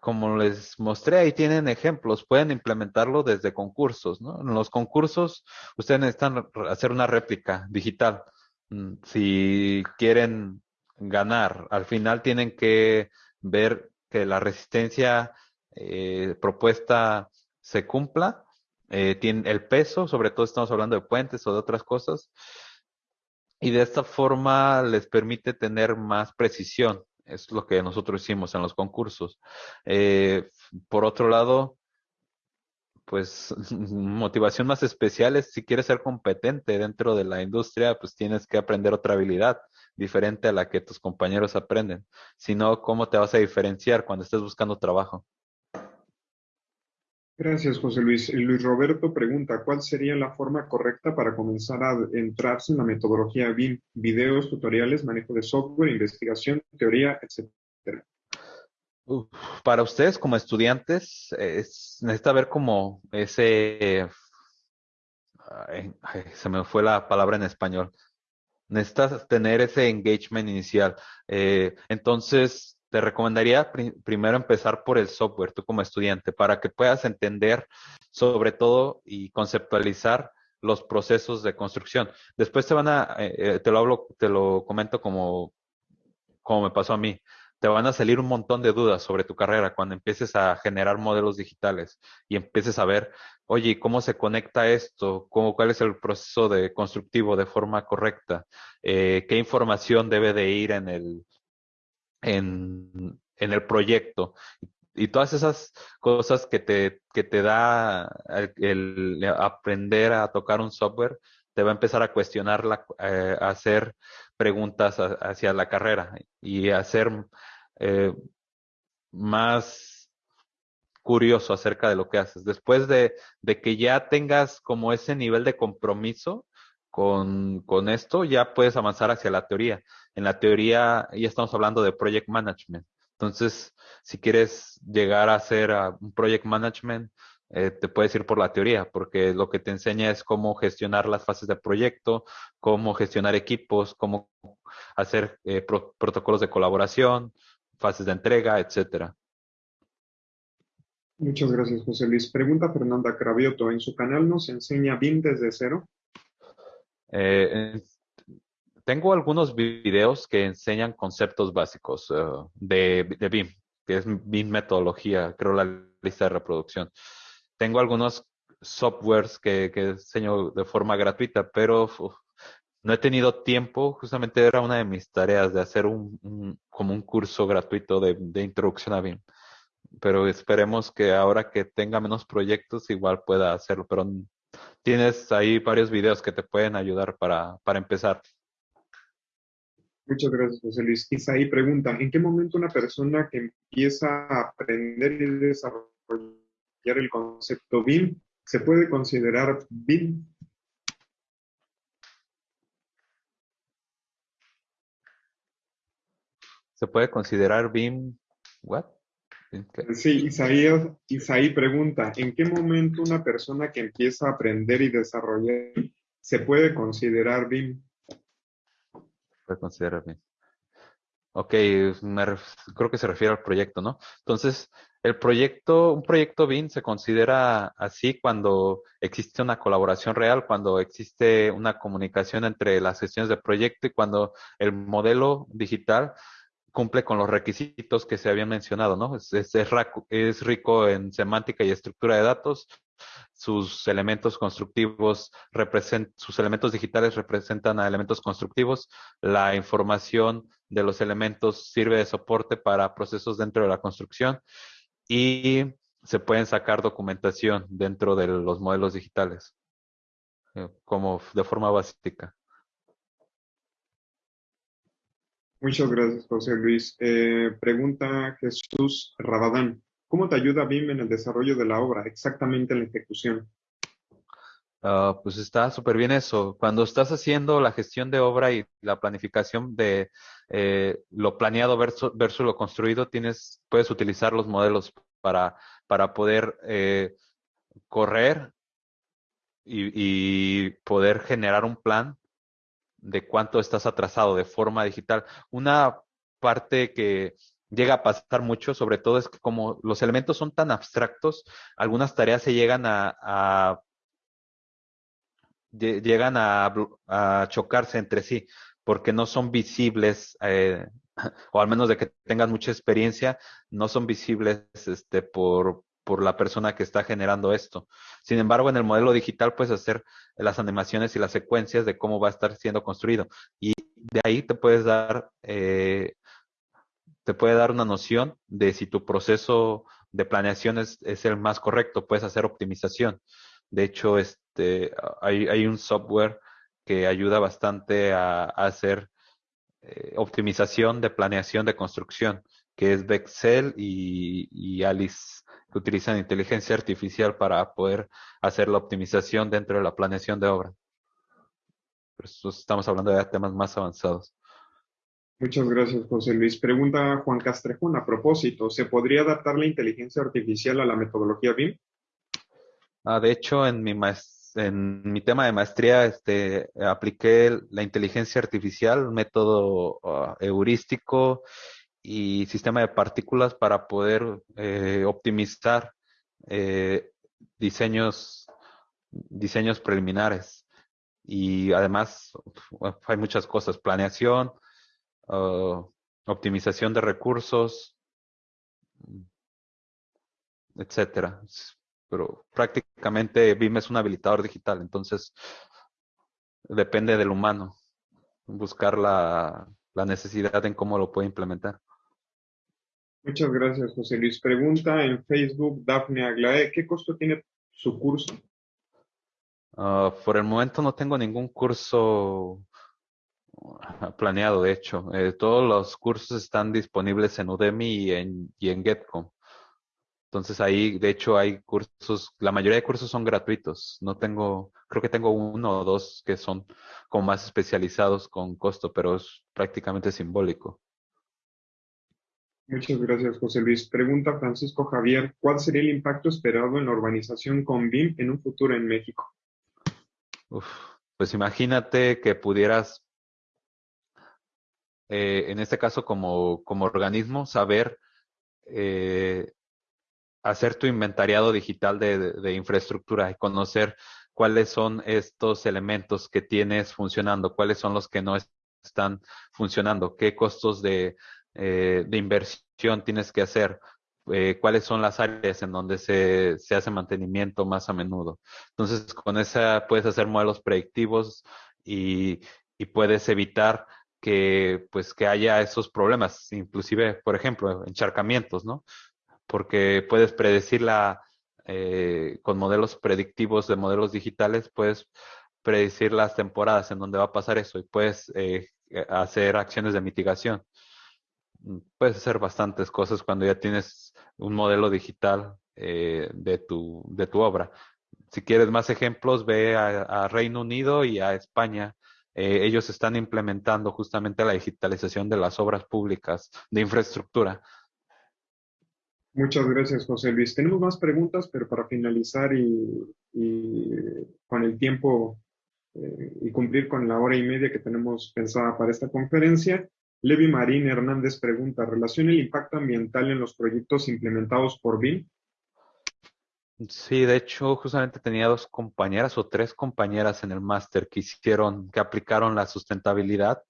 Speaker 3: como les mostré, ahí tienen ejemplos, pueden implementarlo desde concursos, ¿no? En los concursos, ustedes necesitan hacer una réplica digital. Mm, si quieren ganar, al final tienen que ver que la resistencia eh, propuesta se cumpla, eh, tiene el peso, sobre todo estamos hablando de puentes o de otras cosas, y de esta forma les permite tener más precisión. Es lo que nosotros hicimos en los concursos. Eh, por otro lado, pues (laughs) motivación más especial es si quieres ser competente dentro de la industria, pues tienes que aprender otra habilidad diferente a la que tus compañeros aprenden. Si no, ¿cómo te vas a diferenciar cuando estés buscando trabajo?
Speaker 1: Gracias, José Luis. Luis Roberto pregunta, ¿cuál sería la forma correcta para comenzar a entrarse en la metodología BIM? Videos, tutoriales, manejo de software, investigación, teoría, etcétera.
Speaker 3: para ustedes como estudiantes, es, necesita ver como ese... se me fue la palabra en español. Necesitas tener ese engagement inicial. Eh, entonces, te recomendaría primero empezar por el software, tú como estudiante, para que puedas entender sobre todo y conceptualizar los procesos de construcción. Después te van a, eh, eh, te lo hablo, te lo comento como, como me pasó a mí. Te van a salir un montón de dudas sobre tu carrera cuando empieces a generar modelos digitales y empieces a ver, oye, ¿cómo se conecta esto? ¿Cómo, ¿Cuál es el proceso de constructivo de forma correcta? Eh, ¿Qué información debe de ir en el, en, en el proyecto. Y todas esas cosas que te, que te da el, aprender a tocar un software, te va a empezar a cuestionar, la, eh, a hacer preguntas hacia la carrera y a ser eh, más curioso acerca de lo que haces. Después de, de, que ya tengas como ese nivel de compromiso, con, esto ya puedes avanzar hacia la teoría. En la teoría ya estamos hablando de project management. Entonces, si quieres llegar a hacer un project management, eh, te puedes ir por la teoría, porque lo que te enseña es cómo gestionar las fases de proyecto, cómo gestionar equipos, cómo hacer eh, protocolos de colaboración, fases de entrega, etcétera.
Speaker 1: Muchas gracias, José Luis. Pregunta Fernanda Cravioto. ¿En su canal nos enseña BIM desde cero?
Speaker 3: Eh, tengo algunos videos que enseñan conceptos básicos eh, de, BIM, que es BIM metodología, creo la lista de reproducción. Tengo algunos softwares que, que enseño de forma gratuita, pero no he tenido tiempo. Justamente era una de mis tareas de hacer un, como un curso gratuito de, de introducción a BIM pero esperemos que ahora que tenga menos proyectos igual pueda hacerlo, pero tienes ahí varios videos que te pueden ayudar para, para empezar.
Speaker 1: Muchas gracias, José Luis. Isaí pregunta, ¿en qué momento una persona que empieza a aprender y desarrollar el concepto BIM se puede considerar BIM?
Speaker 3: ¿Se puede considerar BIM? ¿What?
Speaker 1: Sí, Isaí, pregunta, ¿en qué momento una persona que empieza a aprender y desarrollar se puede considerar BIM?
Speaker 3: Puede considerar BIM. Ok, creo que se refiere al proyecto, ¿no? Entonces, el proyecto, un proyecto BIM se considera así cuando existe una colaboración real, cuando existe una comunicación entre las sesiones de proyecto y cuando el modelo digital cumple con los requisitos que se habían mencionado, ¿no? Es, es, rico en semántica y estructura de datos, sus elementos constructivos representan, sus elementos digitales representan a elementos constructivos, la información de los elementos sirve de soporte para procesos dentro de la construcción y se pueden sacar documentación dentro de los modelos digitales, eh, como de forma básica.
Speaker 1: Muchas gracias, José Luis. Eh, pregunta Jesús Rabadán. ¿Cómo te ayuda BIM en el desarrollo de la obra, exactamente en la ejecución?
Speaker 3: Ah, pues está súper bien eso. Cuando estás haciendo la gestión de obra y la planificación de eh, lo planeado versus, lo construido, tienes, puedes utilizar los modelos para, para poder eh, correr y, poder generar un plan de cuánto estás atrasado de forma digital. Una parte que llega a pasar mucho, sobre todo es que como los elementos son tan abstractos, algunas tareas se llegan a, llegan a, chocarse entre sí porque no son visibles, eh, (laughs) o al menos de que tengan mucha experiencia, no son visibles este, por, por la persona que está generando esto. Sin embargo, en el modelo digital puedes hacer las animaciones y las secuencias de cómo va a estar siendo construido. Y de ahí te puedes dar, eh, te puede dar una noción de si tu proceso de planeación es, el más correcto. Puedes hacer optimización. De hecho, este, hay, un software que ayuda bastante a, hacer eh, optimización de planeación de construcción, que es Bexel y, y Alice que utilizan inteligencia artificial para poder hacer la optimización dentro de la planeación de obra. Estamos hablando de temas más avanzados.
Speaker 1: Muchas gracias, José Luis. Pregunta Juan Castrejón a propósito, ¿se podría adaptar la inteligencia artificial a la metodología BIM?
Speaker 3: Ah, de hecho, en mi, en mi tema de maestría este, apliqué la inteligencia artificial, un método ah, heurístico y sistema de partículas para poder eh, optimizar eh, diseños, diseños preliminares. Y además hay muchas cosas, planeación, uh, optimización de recursos, etcétera. Pero prácticamente BIM es un habilitador digital, entonces depende del humano buscar la, la necesidad en cómo lo puede implementar.
Speaker 1: Muchas gracias, José Luis. Pregunta en Facebook Dafne Aglae, ¿qué costo tiene su curso?
Speaker 3: Ah, por el momento no tengo ningún curso ah, planeado, de hecho. Eh, todos los cursos están disponibles en Udemy y en, y en GetCom. Entonces ahí, de hecho, hay cursos, la mayoría de cursos son gratuitos. No tengo, creo que tengo uno o dos que son como más especializados con costo, pero es prácticamente simbólico.
Speaker 1: Muchas gracias, José Luis. Pregunta Francisco Javier, ¿cuál sería el impacto esperado en la urbanización con BIM en un futuro en México?
Speaker 3: pues imagínate que pudieras, eh, en este caso como, como organismo, saber eh, hacer tu inventariado digital de, de, infraestructura y conocer cuáles son estos elementos que tienes funcionando, cuáles son los que no están funcionando, qué costos de, eh, de inversión tienes que hacer, eh, cuáles son las áreas en donde se, se, hace mantenimiento más a menudo. Entonces, con esa puedes hacer modelos predictivos y, y puedes evitar que, pues, que haya esos problemas, inclusive, por ejemplo, encharcamientos, ¿no? Porque puedes predecir la, eh, con modelos predictivos de modelos digitales, puedes predecir las temporadas en donde va a pasar eso y puedes eh, hacer acciones de mitigación puedes hacer bastantes cosas cuando ya tienes un modelo digital eh, de, tu, de tu obra. Si quieres más ejemplos, ve a, Reino Unido y a España. Eh, ellos están implementando justamente la digitalización de las obras públicas de infraestructura.
Speaker 1: Muchas gracias, José Luis. Tenemos más preguntas, pero para finalizar y, con el tiempo eh, y cumplir con la hora y media que tenemos pensada para esta conferencia, Levi Marín Hernández pregunta, ¿relaciona el impacto ambiental en los proyectos implementados por BIM?
Speaker 3: Sí, de hecho, justamente tenía dos compañeras o tres compañeras en el máster que hicieron, que aplicaron la sustentabilidad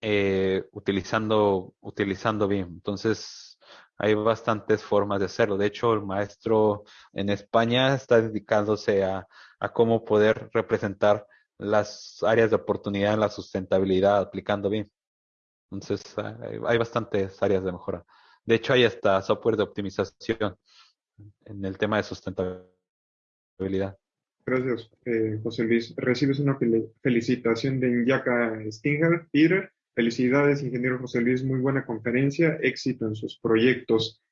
Speaker 3: eh, utilizando, utilizando BIM. Entonces, hay bastantes formas de hacerlo. De hecho, el maestro en España está dedicándose a, a cómo poder representar las áreas de oportunidad en la sustentabilidad aplicando BIM. Entonces, hay, bastantes áreas de mejora. De hecho, hay hasta software de optimización en el tema de sustentabilidad.
Speaker 1: Gracias, eh, José Luis. Recibes una felicitación de Inyaka Stinger, Peter. Felicidades, ingeniero José Luis. Muy buena conferencia. Éxito en sus proyectos.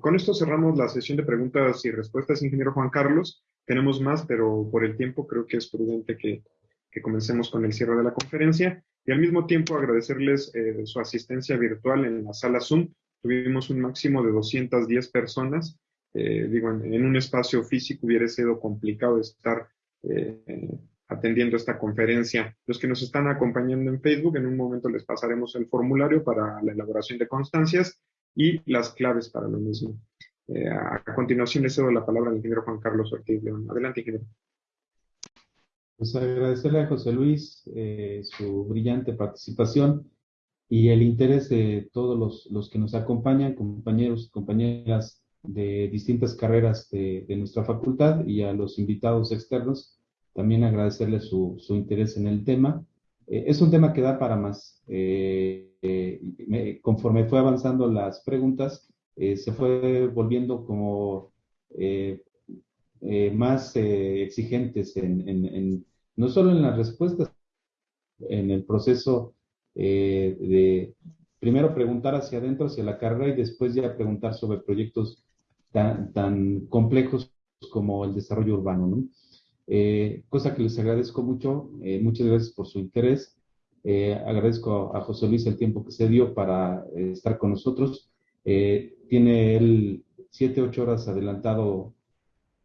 Speaker 1: Con esto cerramos la sesión de preguntas y respuestas, ingeniero Juan Carlos. Tenemos más, pero por el tiempo creo que es prudente que, que comencemos con el cierre de la conferencia. Y al mismo tiempo agradecerles eh, su asistencia virtual en la sala Zoom. Tuvimos un máximo de 210 personas eh, digo, en, un espacio físico hubiera sido complicado estar eh, atendiendo esta conferencia. Los que nos están acompañando en Facebook, en un momento les pasaremos el formulario para la elaboración de constancias y las claves para lo mismo. A, continuación le cedo la palabra al ingeniero Juan Carlos Ortiz León. Adelante, ingeniero.
Speaker 2: Pues agradecerle a José Luis su brillante participación y el interés de todos los, los que nos acompañan, compañeros compañeras de distintas carreras de, nuestra facultad y a los invitados externos también agradecerles su, su interés en el tema. Eh, es un tema que da para más. Eh, eh, conforme fue avanzando las preguntas, se fue volviendo como más exigentes en, no solo en las respuestas, en el proceso de primero preguntar hacia adentro, hacia la carrera y después ya preguntar sobre proyectos tan, complejos como el desarrollo urbano, ¿no? Eh, cosa que les agradezco mucho, eh, muchas gracias por su interés. Eh, agradezco a José Luis el tiempo que se dio para estar con nosotros. tiene él siete, ocho horas adelantado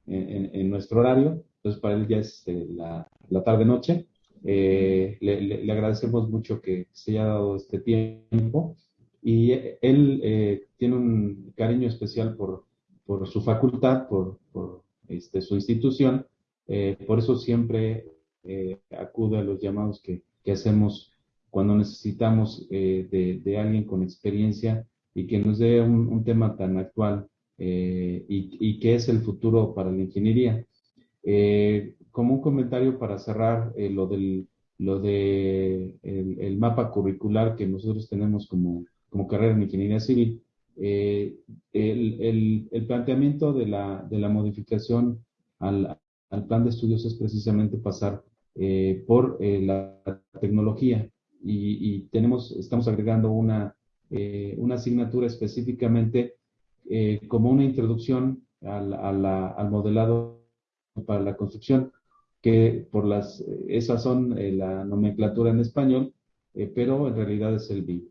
Speaker 2: en, nuestro horario, entonces para él ya es la, tarde-noche. Le, le, agradecemos mucho que se haya dado este tiempo y él tiene un cariño especial por, por su facultad, por, por este, su institución. Eh, por eso siempre eh, acude a los llamados que, que hacemos cuando necesitamos eh, de, de, alguien con experiencia y que nos dé un, un tema tan actual y, y, que es el futuro para la ingeniería. como un comentario para cerrar lo del lo de el, mapa curricular que nosotros tenemos como, como carrera en ingeniería civil, eh, el, el, planteamiento de la, de la modificación al, al, plan de estudios es precisamente pasar eh, por eh, la tecnología y, y, tenemos, estamos agregando una, una asignatura específicamente como una introducción al, al modelado para la construcción, que por las, esas son la nomenclatura en español, pero en realidad es el BIM.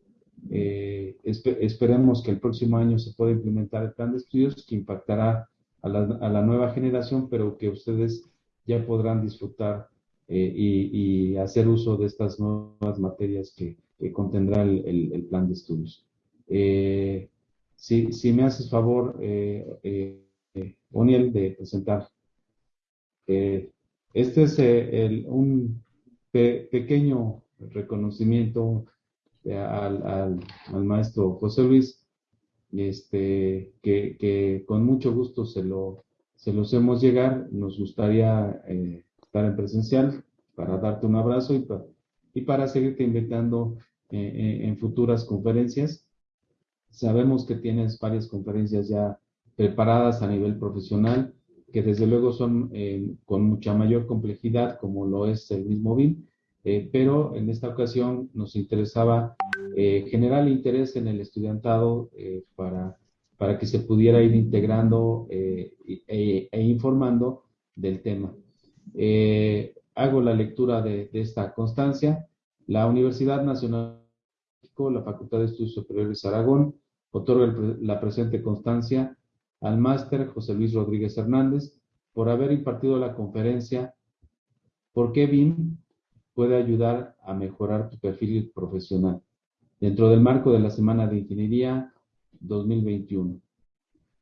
Speaker 2: Eh, esperemos que el próximo año se pueda implementar el plan de estudios que impactará a la, a la nueva generación, pero que ustedes ya podrán disfrutar eh, y, y, hacer uso de estas nuevas materias que, que contendrá el, el, plan de estudios. Eh, si, si, me haces favor, eh, eh, Oniel, de presentar. este es el, un pe pequeño reconocimiento al, al, al, maestro José Luis, este, que, que, con mucho gusto se lo, se los hemos llegar. Nos gustaría eh, estar en presencial para darte un abrazo y, para, y para seguirte invitando eh, eh, en futuras conferencias. Sabemos que tienes varias conferencias ya preparadas a nivel profesional, que desde luego son eh, con mucha mayor complejidad, como lo es el mismo BIM, eh, pero en esta ocasión nos interesaba eh, generar interés en el estudiantado eh, para, para que se pudiera ir integrando e, e, informando del tema. hago la lectura de, esta constancia. La Universidad Nacional de México, la Facultad de Estudios Superiores Aragón, otorga la presente constancia al máster José Luis Rodríguez Hernández por haber impartido la conferencia ¿Por qué BIM puede ayudar a mejorar tu perfil profesional. dentro del marco de la Semana de Ingeniería 2021.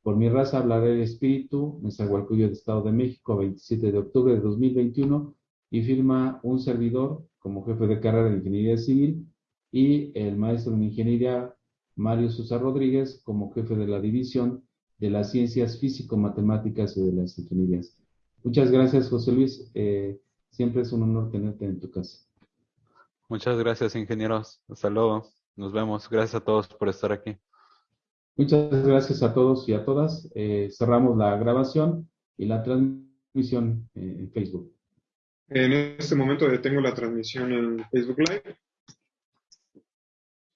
Speaker 2: Por mi raza hablaré el espíritu, Nezahualcóyotl de Estado de México, 27 de octubre de 2021, y firma un servidor como jefe de carrera de Ingeniería Civil y el maestro en Ingeniería Mario Sosa Rodríguez como jefe de la división de las ciencias físico-matemáticas y de las ingenierías. Muchas gracias, José Luis. Eh, siempre es un honor tenerte en tu casa.
Speaker 3: Muchas gracias, ingenieros. Hasta luego. Nos vemos. Gracias a todos por estar aquí.
Speaker 2: Muchas gracias a todos y a todas. Eh, cerramos la grabación y la transmisión eh, en Facebook.
Speaker 1: En este momento detengo la transmisión en Facebook Live.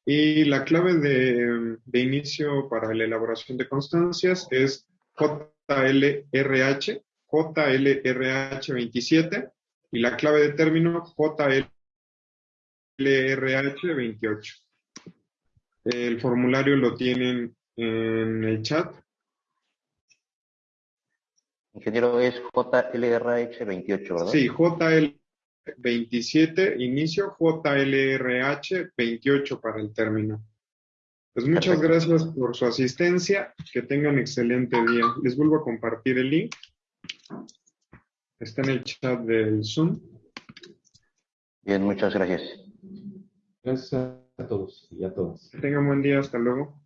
Speaker 1: Y la clave de, de inicio para la elaboración de constancias es JLRH, JLRH27 y la clave de término JLRH28. El formulario lo tienen en el chat.
Speaker 4: Ingeniero, es JLRH28, ¿verdad?
Speaker 1: Sí, JL27, inicio, JLRH28 para el término. Pues muchas gracias por su asistencia, que tengan excelente día. Les vuelvo a compartir el link. Está en el chat del Zoom.
Speaker 4: Bien, muchas gracias.
Speaker 2: Gracias a todos y a todas.
Speaker 1: Que tengan buen día, hasta luego.